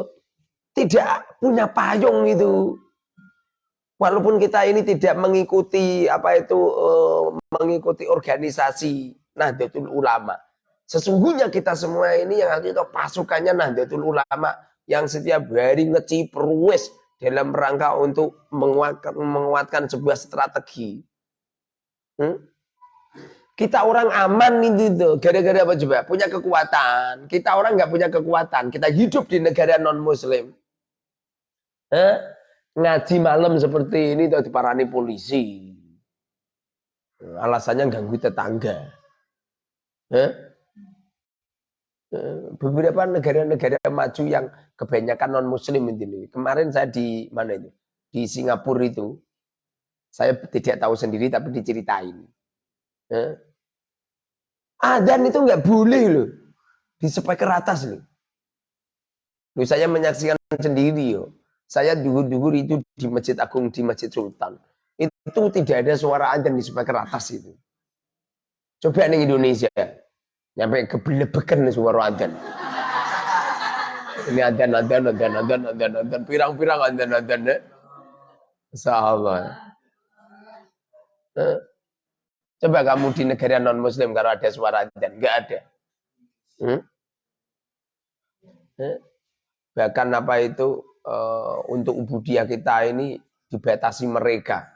tidak punya payung itu. Walaupun kita ini tidak mengikuti apa itu uh, mengikuti organisasi Nahdlatul Ulama. Sesungguhnya kita semua ini yang itu pasukannya Nahdlatul Ulama yang setiap hari ngeciprus dalam rangka untuk menguatkan, menguatkan sebuah strategi. Hmm? Kita orang aman itu tuh, gara-gara apa coba? Punya kekuatan. Kita orang nggak punya kekuatan. Kita hidup di negara non Muslim. Eh? Ngaji malam seperti ini tuh diparani polisi. Alasannya ganggu tetangga. Eh? Beberapa negara-negara maju yang kebanyakan non Muslim ini. Kemarin saya di mana itu? Di Singapura itu. Saya tidak tahu sendiri tapi diceritain. Eh? Adan itu nggak boleh loh. Di speaker atas loh. Loh saya menyaksikan sendiri yo. Saya duhur-duhur itu di Masjid Agung di Masjid Sultan. Itu tidak ada suara adan di speaker atas itu. Coba nih Indonesia. Nyampe kebelebekan suara adan. Ini adan, adan, adan, adan, adan, adan. Pirang-pirang adan, adan. Ya. Sahabat. Coba kamu di negara non muslim kalau ada suara adzan, enggak ada. Hmm? Eh? Bahkan apa itu uh, untuk ubudiah kita ini dibatasi mereka.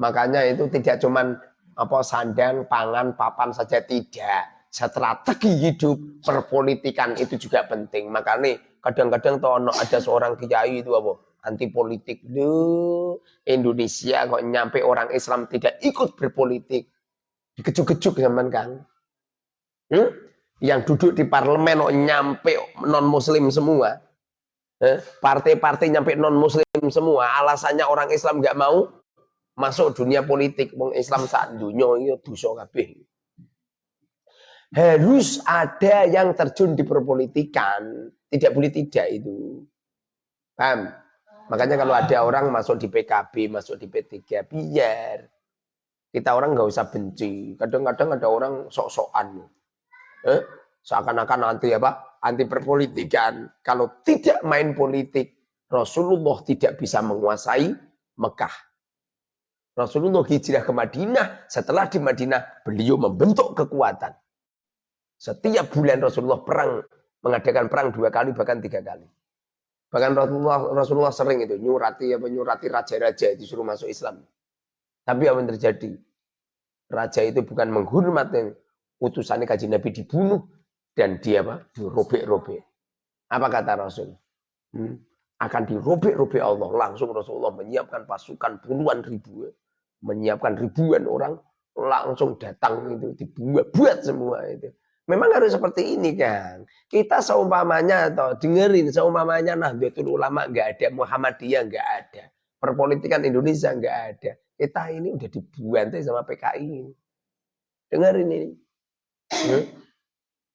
Makanya itu tidak cuman apa sandang, pangan, papan saja tidak. Strategi hidup, perpolitikan itu juga penting. Makanya kadang-kadang tuh ada seorang kiai itu apa? anti politik. Duh, Indonesia kok nyampe orang Islam tidak ikut berpolitik. Dikejuk-kejuk zaman kan. Hmm? Yang duduk di parlemen kok nyampe non muslim semua. Eh? Partai-partai nyampe non muslim semua. Alasannya orang Islam nggak mau masuk dunia politik. Wong Islam saat dunia itu dosa kabeh. Harus ada yang terjun di perpolitikan. Tidak boleh tidak itu. Paham? Makanya kalau ada orang masuk di PKB, masuk di P3, biar. Kita orang nggak usah benci. Kadang-kadang ada orang sok-sokan. Eh? Seakan-akan anti apa? Anti perpolitikan. Kalau tidak main politik, Rasulullah tidak bisa menguasai Mekah. Rasulullah hijrah ke Madinah. Setelah di Madinah, beliau membentuk kekuatan. Setiap bulan Rasulullah perang, mengadakan perang dua kali, bahkan tiga kali. Bahkan Rasulullah, Rasulullah sering itu nyurati apa nyurati raja-raja disuruh masuk Islam. Tapi apa yang terjadi? Raja itu bukan menghormati utusannya kaji Nabi dibunuh dan dia apa? dirobek-robek. Apa kata Rasul? Hmm? Akan dirobek-robek Allah. Langsung Rasulullah menyiapkan pasukan puluhan ribu. Menyiapkan ribuan orang langsung datang itu dibuat-buat semua itu. Memang harus seperti ini kan. Kita seumpamanya atau dengerin seumpamanya Nahdlatul Ulama nggak ada, Muhammadiyah nggak ada, perpolitikan Indonesia nggak ada. Kita ini udah dibuantai sama PKI. Dengerin ini. Hmm?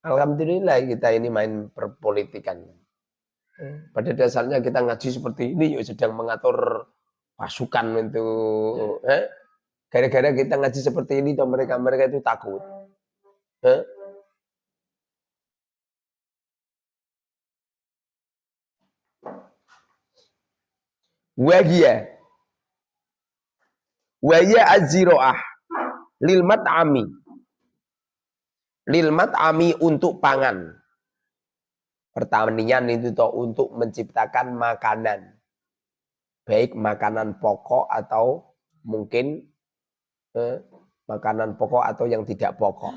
Alhamdulillah kita ini main perpolitikan. Hmm. Pada dasarnya kita ngaji seperti ini yuk sedang mengatur pasukan itu. Eh? Gara-gara kita ngaji seperti ini, mereka mereka itu takut. Eh? Wahia. Wahia az-ziro'ah. Lil mat'ami. Mat'ami untuk pangan. Pertanian itu untuk menciptakan makanan. Baik makanan pokok atau mungkin eh, makanan pokok atau yang tidak pokok.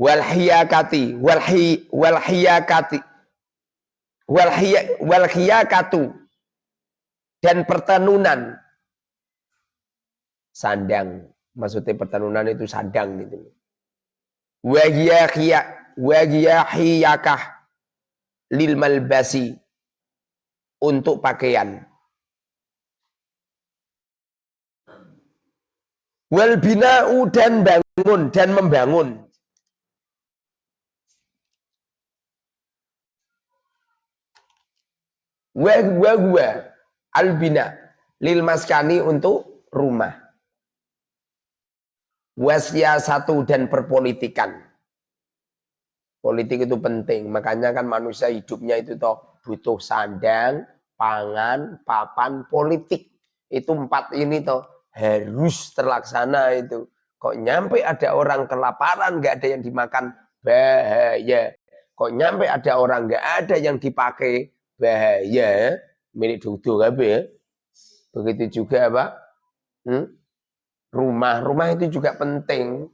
Walhiyakati, walhi, walhiyakati, walhiyakatu, dan pertenunan. Sandang. Maksudnya pertenunan itu sandang gitu. Wajiyahiyakah lil malbasi untuk pakaian. Wal bina'u dan bangun dan membangun. Wa wa albina lil maskani untuk rumah. Wasya satu dan perpolitikan. Politik itu penting, makanya kan manusia hidupnya itu toh butuh sandang, pangan, papan, politik. Itu empat ini toh harus terlaksana itu. Kok nyampe ada orang kelaparan, nggak ada yang dimakan, bahaya. Kok nyampe ada orang nggak ada yang dipakai, bahaya. Milik duduk apa ya? Begitu juga apa? Hmm? Rumah, rumah itu juga penting.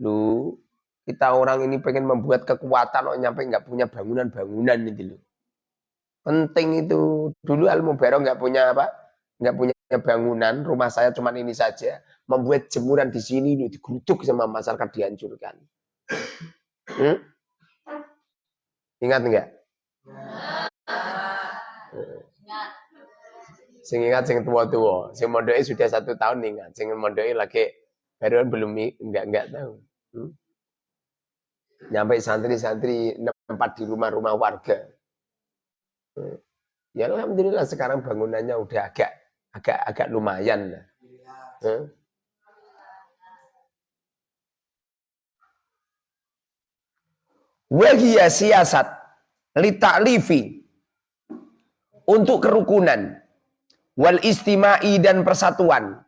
Lu, kita orang ini pengen membuat kekuatan, kok nyampe nggak punya bangunan-bangunan itu loh. Penting itu. Dulu Al Mubarok nggak punya apa? Nggak punya bangunan. Rumah saya cuma ini saja. Membuat jemuran di sini itu digeruduk sama masyarakat dihancurkan. Hmm? Ingat enggak? Sing ingat sing tua-tua. Sing mondoknya sudah satu tahun ingat. Sing mondoknya lagi baru belum enggak enggak tahu. Hmm? Nyampe santri-santri tempat di rumah-rumah warga. Ya alhamdulillah sekarang bangunannya udah agak agak agak lumayan lah. Hmm? Wahia siasat litaklifi untuk kerukunan wal istimai dan persatuan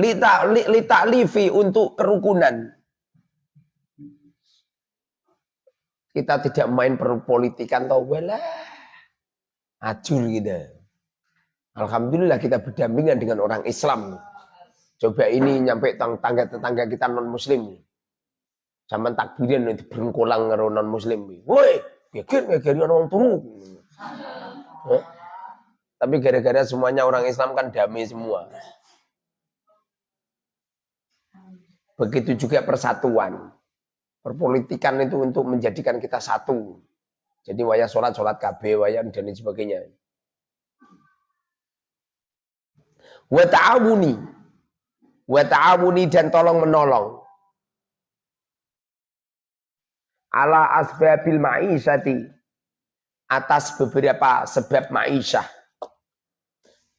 Lita, li, lita livi untuk kerukunan. Kita tidak main perpolitikan atau wala acur gitu. Alhamdulillah kita berdampingan dengan orang Islam. Coba ini nyampe tangga-tetangga kita non muslim. Zaman takbiran itu berengkolang karo non muslim. Woi, geger geger orang turu. Tapi gara-gara semuanya orang Islam kan damai semua. Begitu juga persatuan. Perpolitikan itu untuk menjadikan kita satu. Jadi waya sholat, sholat KB, waya dan lain sebagainya. Wa ta'awuni. Wa ta'awuni dan tolong menolong. Ala asbabil ma'isyati. Atas beberapa sebab ma'isyah.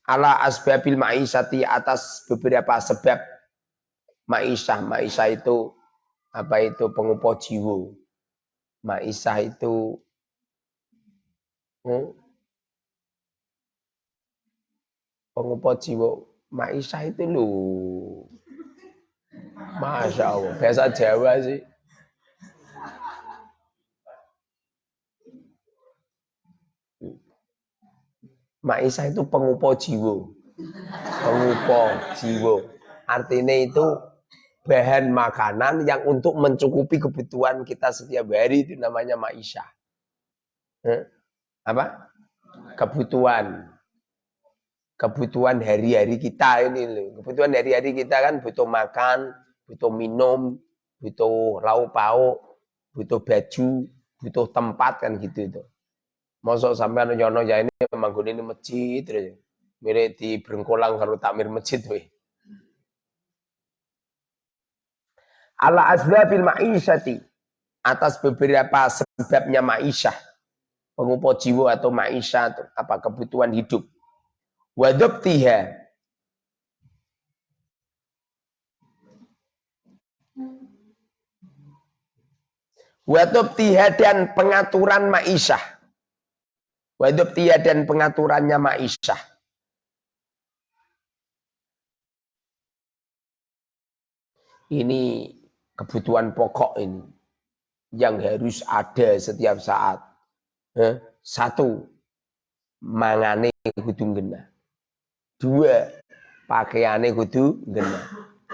Ala asbabil ma'isyati atas beberapa sebab Maisah, Maisah itu apa itu pengupo jiwa. Maisah itu hmm, pengupo jiwa. Maisah itu lu. Masya Allah, bahasa Jawa sih. Maisah itu pengupo jiwa. Pengupo jiwa. Artinya itu bahan makanan yang untuk mencukupi kebutuhan kita setiap hari itu namanya maisha. Eh? Apa? Kebutuhan. Kebutuhan hari-hari kita ini loh. Kebutuhan hari-hari kita kan butuh makan, butuh minum, butuh lauk pauk, butuh baju, butuh tempat kan gitu itu. Masuk sampai nyono ya ini memang ini masjid terus. Mirip di Brengkolang kalau takmir masjid weh. Ala asbabil ma'isyati atas beberapa sebabnya ma'isyah pengupo jiwa atau ma'isyah apa kebutuhan hidup. Wadabtiha wadabtiha dan pengaturan ma'isyah wadabtiha dan pengaturannya ma'isyah ini kebutuhan pokok ini yang harus ada setiap saat. Eh, satu, mangane kudu gena. Dua, pakaiane kudu gena.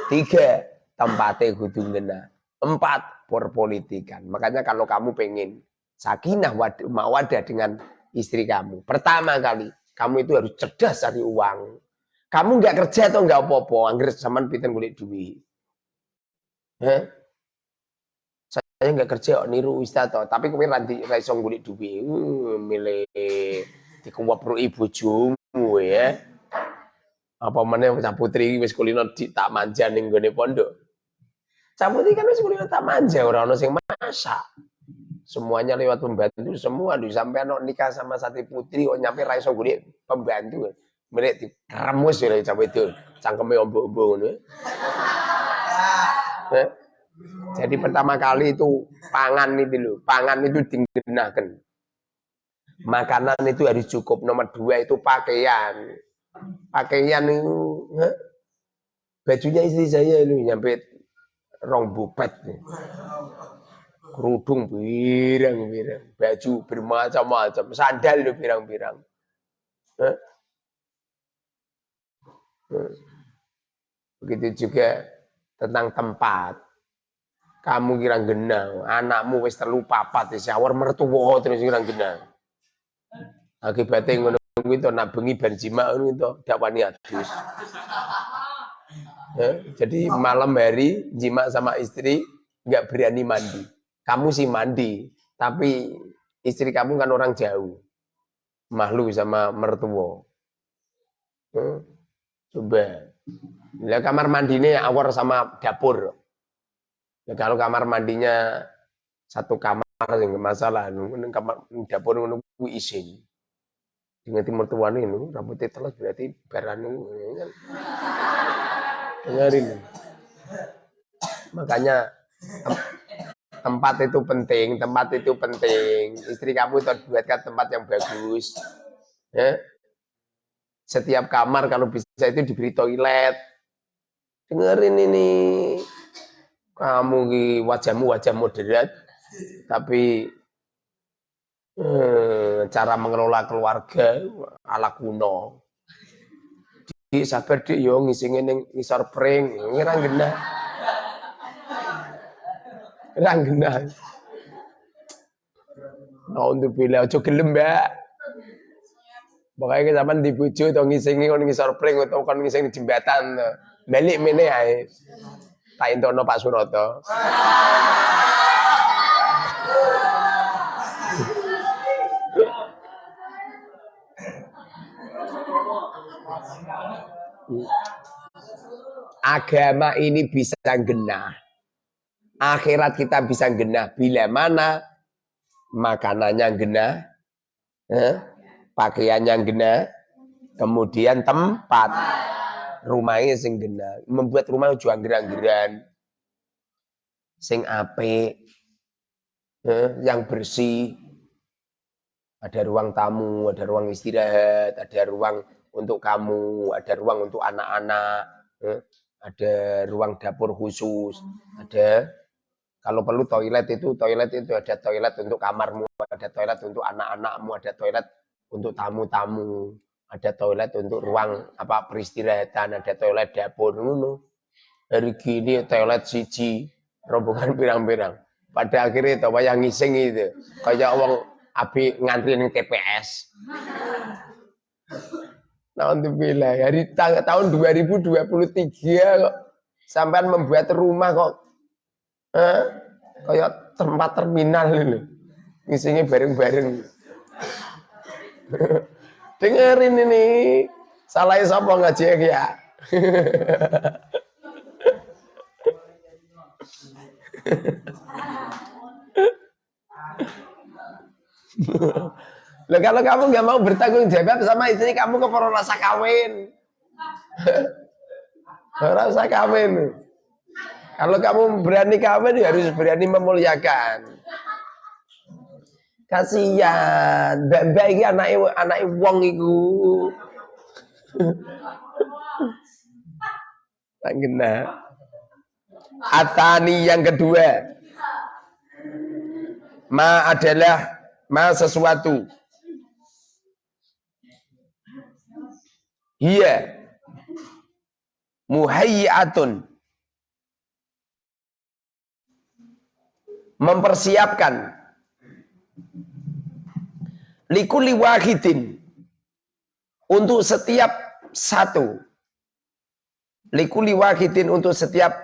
Tiga, tempatnya kudu gena. Empat, perpolitikan. Makanya kalau kamu pengen sakinah mawadah dengan istri kamu. Pertama kali, kamu itu harus cerdas cari uang. Kamu nggak kerja atau nggak apa-apa, angger zaman pinten kulit duit. Eh? saya nggak kerja kok niru ustaz toh tapi kowe ra ra iso golek duwe uh, milih ibu jumu ya apa meneh bocah putri wis kulino tak manja ning gone pondok Cabut kan wis kuliah tak manja orang ono sing masak. Semuanya lewat pembantu semua di sampai anak nikah sama sati putri kok nyampe raiso gue pembantu. Mereka di keramus ya cabut itu. Cangkeme ombo-ombo ngono. Jadi pertama kali itu pangan itu loh, pangan itu digunakan. Makanan itu harus cukup. Nomor dua itu pakaian. Pakaian itu, eh? bajunya istri saya ini nyampe rong bupet nih kerudung birang-birang, baju bermacam-macam, sandal itu birang-birang. Begitu juga tentang tempat. Kamu kira genang, anakmu wis terlupa papat di shower mertua terus kira genang. Akibatnya ngono itu nak bengi ben jima ngono dakwani adus. jadi malam hari jima sama istri nggak berani mandi kamu sih mandi, tapi istri kamu kan orang jauh. Mahlu sama mertua. Hmm, coba. Ya, kamar mandinya awar sama dapur. Ya, kalau kamar mandinya satu kamar yang masalah, kamar dapur nunggu isin. Dengan timur tuan ini, rambutnya telas berarti berani. Dengarin. Makanya tempat itu penting, tempat itu penting. Istri kamu buatkan tempat yang bagus. Ya. Setiap kamar kalau bisa itu diberi toilet. Dengerin ini. Kamu wajahmu wajah moderat, tapi eh, cara mengelola keluarga ala kuno. Di sabar di yo ngisingin ning ngisor pring, ngira genah. Rang genah. untuk bila ojo gelem. Pokoknya zaman di bojo to ngisingi kon ngisor pring utawa kon di jembatan. Balik mene ae. Tak entono Pak Suroto. Agama ini bisa genah akhirat kita bisa genah bila mana makanannya genah, eh, pakaiannya genah, kemudian tempat rumahnya sing genah, membuat rumah juga gerang-gerang, sing ape, eh, yang bersih, ada ruang tamu, ada ruang istirahat, ada ruang untuk kamu, ada ruang untuk anak-anak, eh, ada ruang dapur khusus, ada. Kalau perlu toilet itu, toilet itu ada toilet untuk kamarmu, ada toilet untuk anak-anakmu, ada toilet untuk tamu-tamu, ada toilet untuk ruang apa peristirahatan, ada toilet dapur ngono. Hari gini toilet siji, rombongan pirang-pirang. Pada akhirnya itu yang ngising itu, kayak orang abi ngantri ning TPS. Nah, untuk bila hari tahun 2023 kok sampai membuat rumah kok eh, kayak tempat terminal ini ngisinya bareng-bareng dengerin ini salah siapa ngaji ya Loh, kalau kamu nggak mau bertanggung jawab sama istri kamu ke rasa kawin. rasa kawin. Kalau kamu berani kawin ya harus berani memuliakan. Kasihan, mbak ini anak anak wong iku. Tak. Atani yang kedua. Ma adalah ma sesuatu. Iya. Muhayyatun mempersiapkan likuli wahidin untuk setiap satu. Likuli wahidin untuk setiap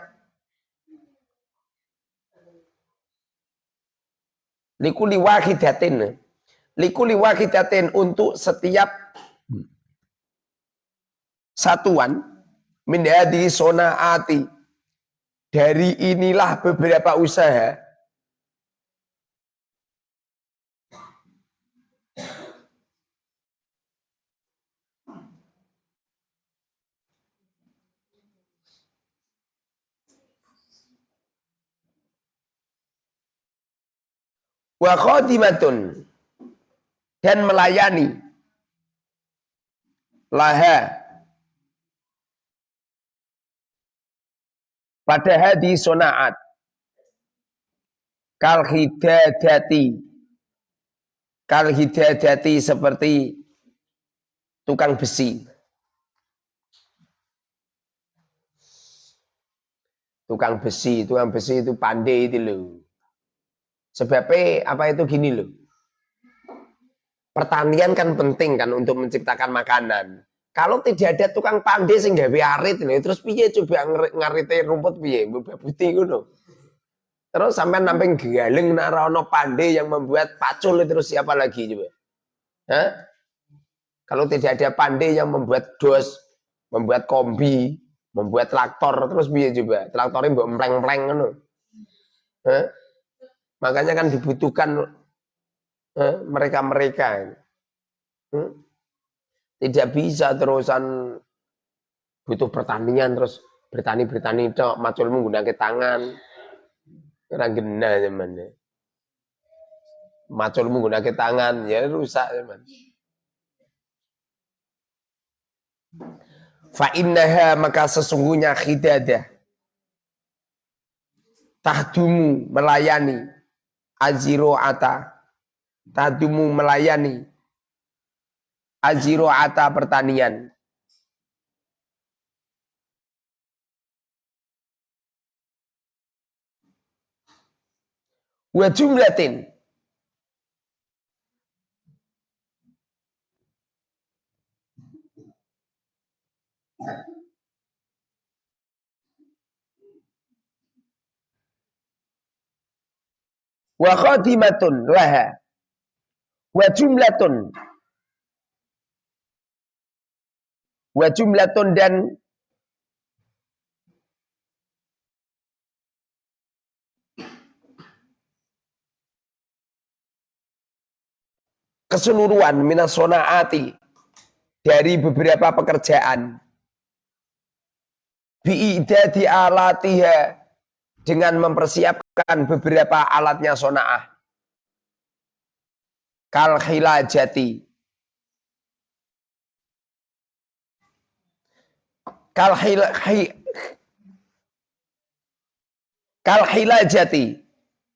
likuli wahidatin likuli wahidatin untuk setiap satuan. Min sona sonaati. Dari inilah beberapa usaha wa khadimatun. Dan melayani. Laha. Pada hadi sonaat. Kal hidadati kal hidadati seperti tukang besi. Tukang besi tukang besi itu pandai itu loh Sebabnya apa itu gini loh. Pertanian kan penting kan untuk menciptakan makanan. Kalau tidak ada tukang pandai sing gawe arit loh, terus piye coba ngarite rumput piye, mbok putih ngono. Terus sampai namping galeng narono pandai yang membuat pacul terus siapa lagi coba? Hah? Kalau tidak ada pandai yang membuat dos, membuat kombi, membuat traktor, terus piye coba? Traktornya mbok empleng-empleng ngono. Hah? Makanya kan dibutuhkan eh, mereka-mereka. Eh, hmm? Tidak bisa terusan butuh pertanian terus bertani-bertani itu macul menggunakan tangan. Kira gena zaman ya. Macul menggunakan tangan ya rusak zaman. Fa innaha maka sesungguhnya khidadah tahdumu melayani ata tadumu melayani ata pertanian. Wa jumlatin wa khatimatun laha. Wa jumlatun. Wa jumlatun dan keseluruhan minas sonaati dari beberapa pekerjaan. Bi'idadi alatiha dengan mempersiapkan beberapa alatnya sona'ah. Kal khilajati. Kal khil, kal.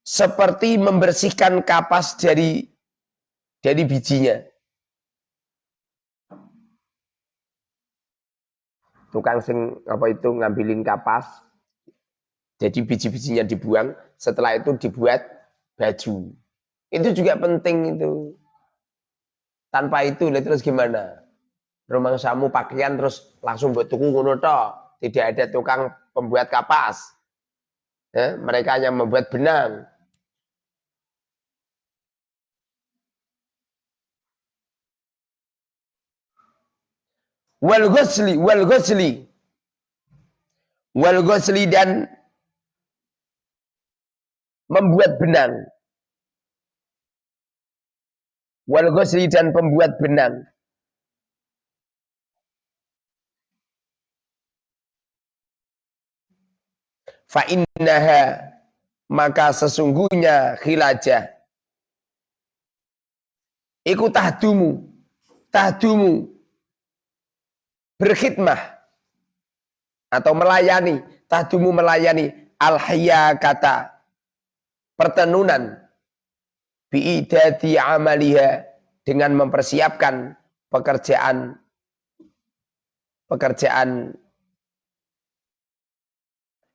Seperti membersihkan kapas dari dari bijinya. Tukang sing apa itu ngambilin kapas, jadi biji-bijinya dibuang, setelah itu dibuat baju. Itu juga penting itu. Tanpa itu, terus gimana? Rumah samu pakaian terus langsung buat tuku ngono Tidak ada tukang pembuat kapas. Ya, mereka hanya membuat benang. Wal ghusli, wal ghusli. Wal ghusli dan membuat benang. Wal ghusli dan pembuat benang. Fa innaha maka sesungguhnya khilajah iku tahdumu tahdumu berkhidmah atau melayani tahdumu melayani al kata pertenunan. Biidati amaliha dengan mempersiapkan pekerjaan pekerjaan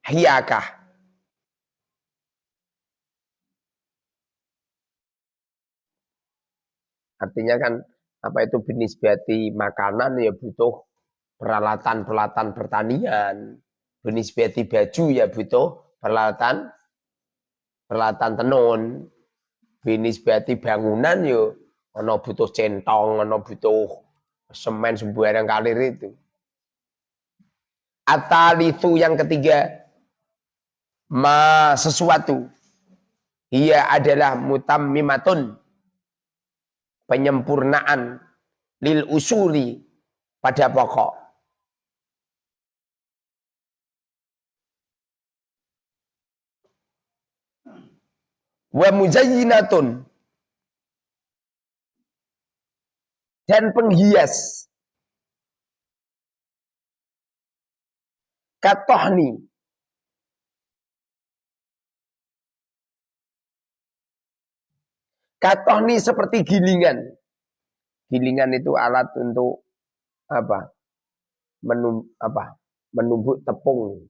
hiyakah artinya kan apa itu binisbati makanan? Ya butuh peralatan-peralatan pertanian. Binisbati baju ya butuh peralatan peralatan tenun. Binisbati bangunan yo. Ono butuh centong ono butuh semen sembarang kalir itu. Atalitu yang ketiga. Ma sesuatu. Ia adalah mutammimatun. Penyempurnaan. Lil usuli pada pokok wa muzayyinatun dan penghias. Katohni. Katohni seperti gilingan. Gilingan itu alat untuk apa? Menum apa? Menumbuk tepung.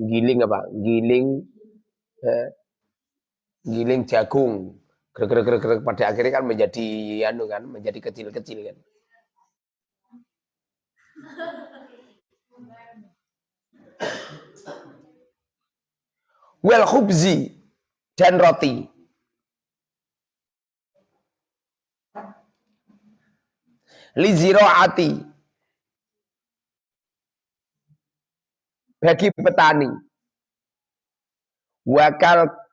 Giling apa? Giling eh, giling jagung. Gerak pada akhirnya kan menjadi anu kan menjadi kecil-kecil kan. Well khubzi dan roti. Liziroati bagi petani. Wakal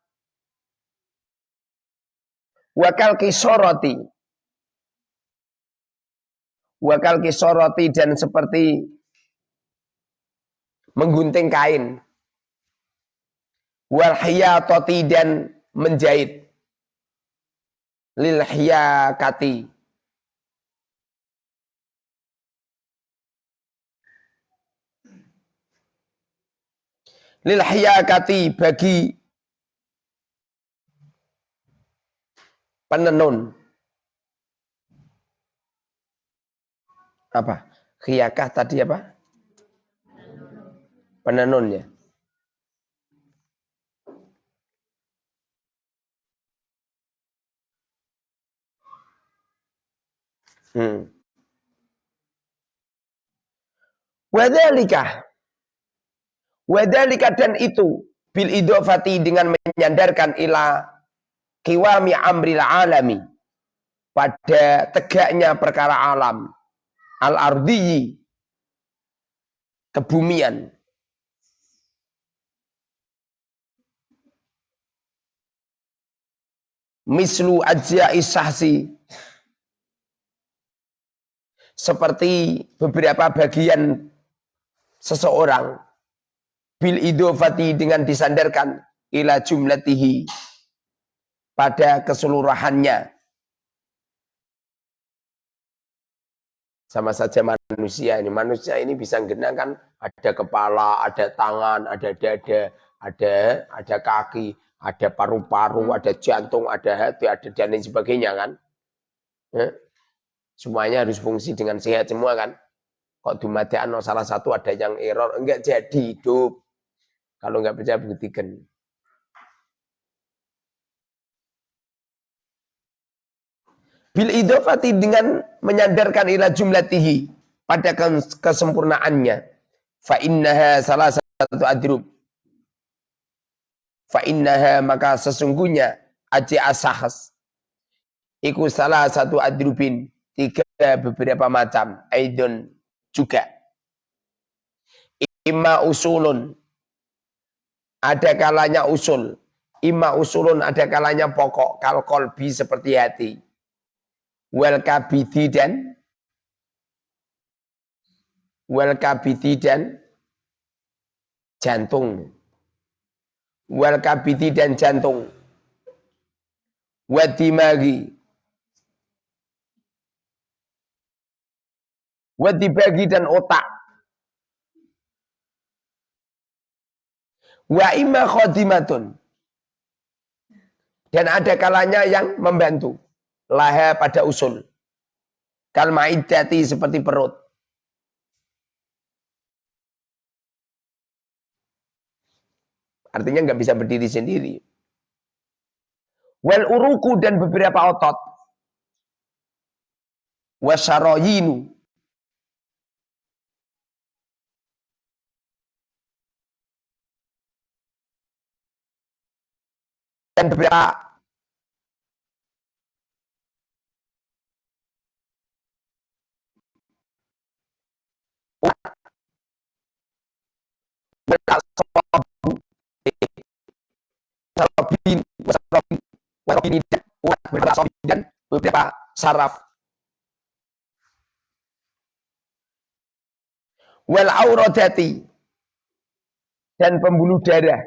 wakal kisoroti. Wakal kisoroti dan seperti menggunting kain. Wal hiyatoti dan menjahit. Lil hiyakati. Lil hiyakati bagi penenun. Apa? Khiyakah tadi apa? Penenunnya. Hmm. Wadhalika. Wadhalika dan itu. Bil idofati dengan menyandarkan ila kiwami amril alami. Pada tegaknya perkara alam. Al ardiyi. Kebumian. Mislu ajya isahsi seperti beberapa bagian seseorang. Bil idofati dengan disandarkan ila jumlatihi pada keseluruhannya. Sama saja manusia ini. Manusia ini bisa kan ada kepala, ada tangan, ada dada, ada ada kaki, ada paru-paru, ada jantung, ada hati, ada dan lain sebagainya kan. Ya. Semuanya harus fungsi dengan sehat semua kan. Kok dumadian salah satu ada yang error, enggak jadi hidup. Kalau enggak percaya buktikan. Bil idofati dengan menyadarkan ila jumlatihi pada kesempurnaannya. Fa innaha salah satu adrub. Fa innaha maka sesungguhnya aji asahas. Iku salah satu adrubin. Tiga beberapa macam. Aidon juga. Ima usulun. Ada kalanya usul. Ima usulun ada kalanya pokok. Kal kolbi seperti hati wal kabidi dan? Wal kabidi dan jantung. Wal kabidi dan jantung. Wadimagi wadibagi dan otak. Wa imma khodimatun dan ada kalanya yang membantu laha pada usul. Kal ma'iddati seperti perut. Artinya nggak bisa berdiri sendiri. Wal uruku dan beberapa otot. Wasaroyinu. Dan beberapa dan beberapa saraf. Wal aurodati dan pembuluh darah.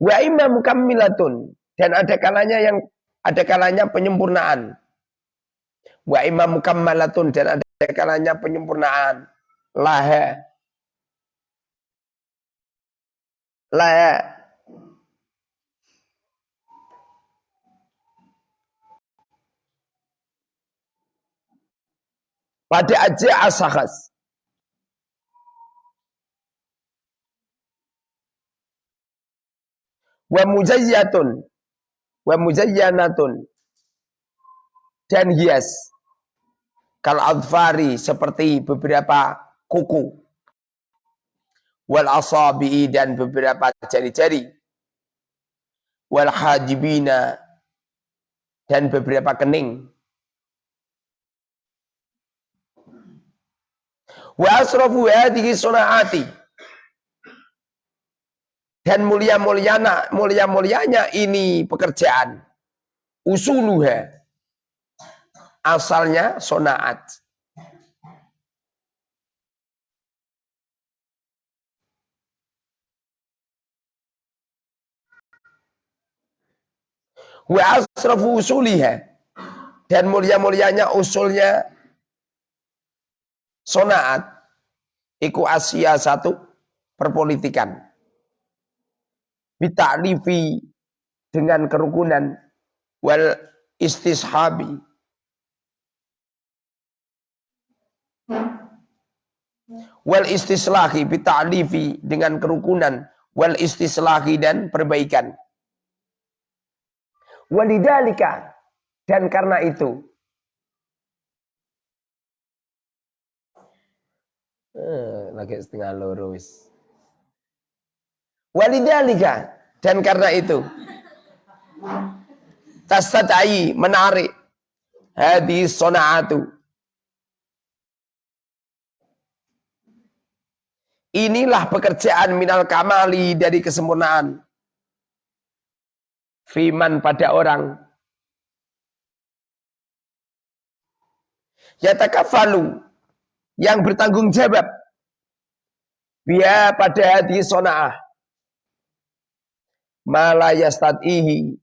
Wa imam kammilatun dan ada kalanya yang ada kalanya penyempurnaan. Wa imam mukammalatun dan ada kalanya penyempurnaan. Laha. Laha. Pada aja asakas. Wa mujayyatun. Wa mujayyanatun. Dan hias. Kal adfari seperti beberapa kuku. Wal asabi dan beberapa jari-jari. Wal hajibina dan beberapa kening. Wa asrafu hadhihi sunaati dan mulia-mulianya mulia-mulianya ini pekerjaan usuluha asalnya sonaat. Wa asrafu usuliha. Dan mulia-mulianya usulnya sonaat. Iku Asia satu perpolitikan. Bitaklifi dengan kerukunan wal istishabi Wal istislahi bita'lifi dengan kerukunan. Wal istislahi dan perbaikan. Walidalika. Dan karena itu. Eh, lagi setengah lurus. Walidalika. Dan karena itu. Tastata'i menarik. Hadis sona'atu Inilah pekerjaan minal kamali dari kesempurnaan. Fiman pada orang. Yatakafalu. Yang bertanggung jawab. Biar pada hati sona'ah. Ma layastad'ihi.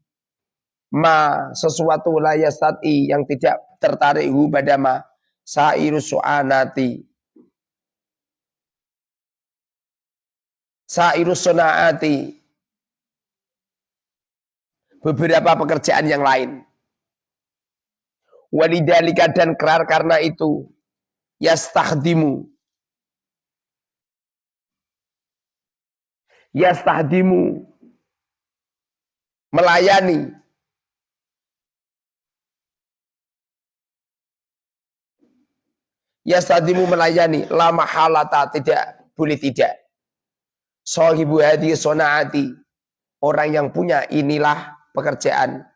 Ma sesuatu layastad'i yang tidak tertarik hu pada ma. Sairus su'anati. Sairus sunaati. Beberapa pekerjaan yang lain. Walidalika dan kerar karena itu. Yastahdimu yastahdimu melayani yastahdimu melayani lama halata tidak boleh tidak Sahibu hadi sonaati. Orang yang punya inilah pekerjaan.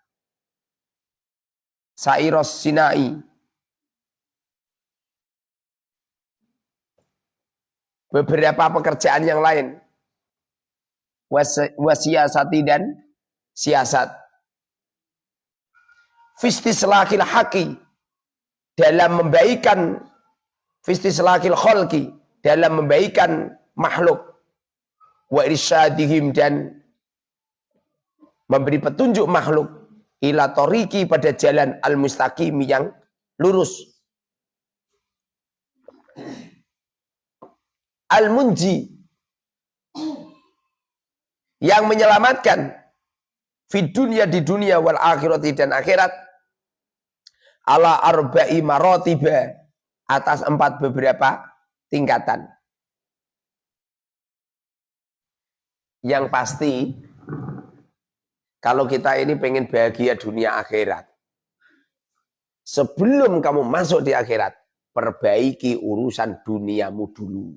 Sairos Sinai. Beberapa pekerjaan yang lain. Wasiasati dan siasat. Fistislahil haki. Dalam membaikan Fistislahil kholki. Dalam membaikan makhluk wa irsyadihim dan memberi petunjuk makhluk ila toriki pada jalan al-mustaqim yang lurus. Al-munji yang menyelamatkan di dunia di dunia wal akhirati dan akhirat ala arba'i marotiba atas empat beberapa tingkatan. Yang pasti, kalau kita ini pengen bahagia dunia akhirat, sebelum kamu masuk di akhirat, perbaiki urusan duniamu dulu.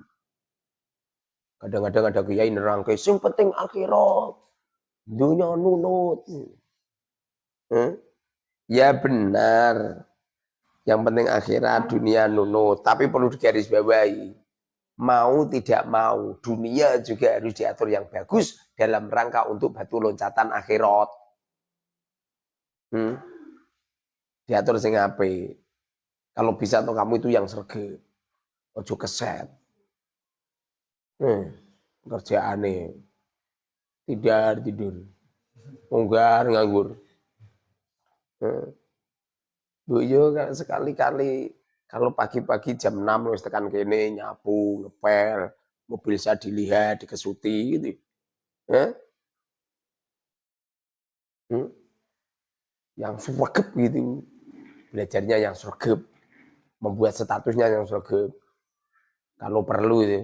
Kadang-kadang ada kiai nerangke, sing penting akhirat, dunia nunut. Hmm? Ya benar, yang penting akhirat, dunia nunut. Tapi perlu digarisbawahi. mau tidak mau dunia juga harus diatur yang bagus dalam rangka untuk batu loncatan akhirat. Hmm? Diatur sing ape. Kalau bisa tuh kamu itu yang serge. Ojo keset. Hmm, kerjaane tidur tidur. Munggar nganggur. Bu yo sekali-kali kalau pagi-pagi jam 6 wis tekan kene nyapu, ngepel, mobil saya dilihat, dikesuti gitu. Eh? Hmm? Yang sregep gitu. Belajarnya yang sregep. Membuat statusnya yang sregep. Kalau perlu itu.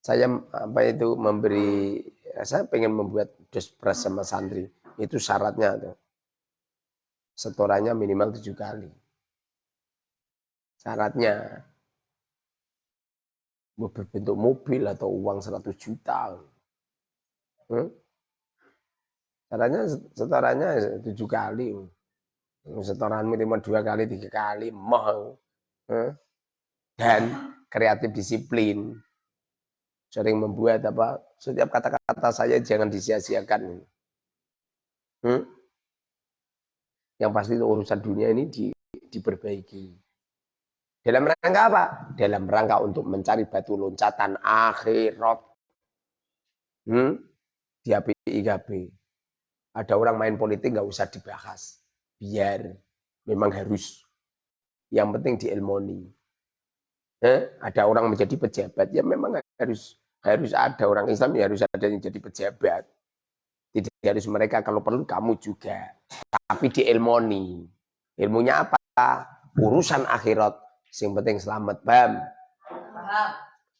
Saya apa itu memberi saya pengen membuat despres sama santri. Itu syaratnya tuh setorannya minimal tujuh kali. Syaratnya berbentuk mobil atau uang 100 juta. Hmm? Syaratnya setorannya tujuh kali. Setoran minimal dua kali, tiga kali, mau. Hmm? Dan kreatif disiplin. Sering membuat apa, setiap kata-kata saya jangan disia-siakan. Hmm? Yang pasti itu urusan dunia ini di, diperbaiki. Dalam rangka apa? Dalam rangka untuk mencari batu loncatan akhirat. Hmm? Di APIKB. Ada orang main politik nggak usah dibahas. Biar memang harus. Yang penting diilmoni. Eh? Ada orang menjadi pejabat, ya memang harus harus ada orang Islam ya harus ada yang jadi pejabat. Tidak harus mereka kalau perlu kamu juga. Tapi di ilmoni. Ilmunya apa? Urusan akhirat. Yang penting selamat. Paham?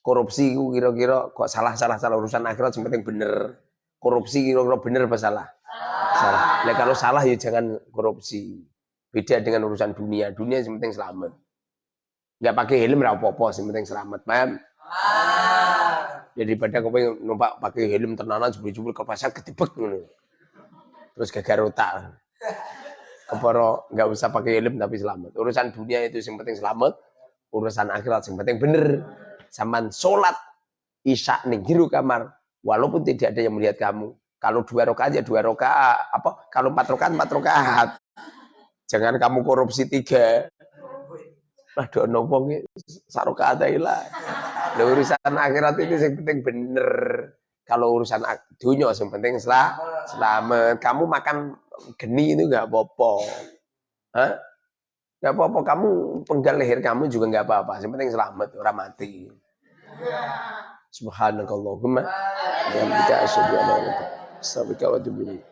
Korupsi kira-kira kok salah-salah salah urusan akhirat yang penting bener. Korupsi kira-kira bener apa salah? Salah. Nah, kalau salah ya jangan korupsi. Beda dengan urusan dunia. Dunia yang penting selamat. Enggak pakai helm apa-apa, yang penting selamat. Paham? Daripada pengen numpak pakai helm tenanan jebul-jebul ke pasar ketibek ngono. Terus gagal otak. Keporo nggak usah pakai helm tapi selamat. Urusan dunia itu yang penting selamat, urusan akhirat yang penting bener. Saman sholat isya nih jiru kamar, walaupun tidak ada yang melihat kamu. Kalau dua rokaat ya dua rokaat, apa? Kalau empat rokaat empat rokaat. Jangan kamu korupsi tiga. Lah do nopo sarokaat lah. Urusan akhirat itu yang penting bener. Kalau urusan dunia yang penting selah, selamat. Kamu makan geni itu nggak apa-apa. Hah? Nggak apa-apa. Kamu penggal leher kamu juga nggak apa-apa. Yang penting selamat, orang mati. Subhanakallahumma. Ya asyhadu an la ilaha illa anta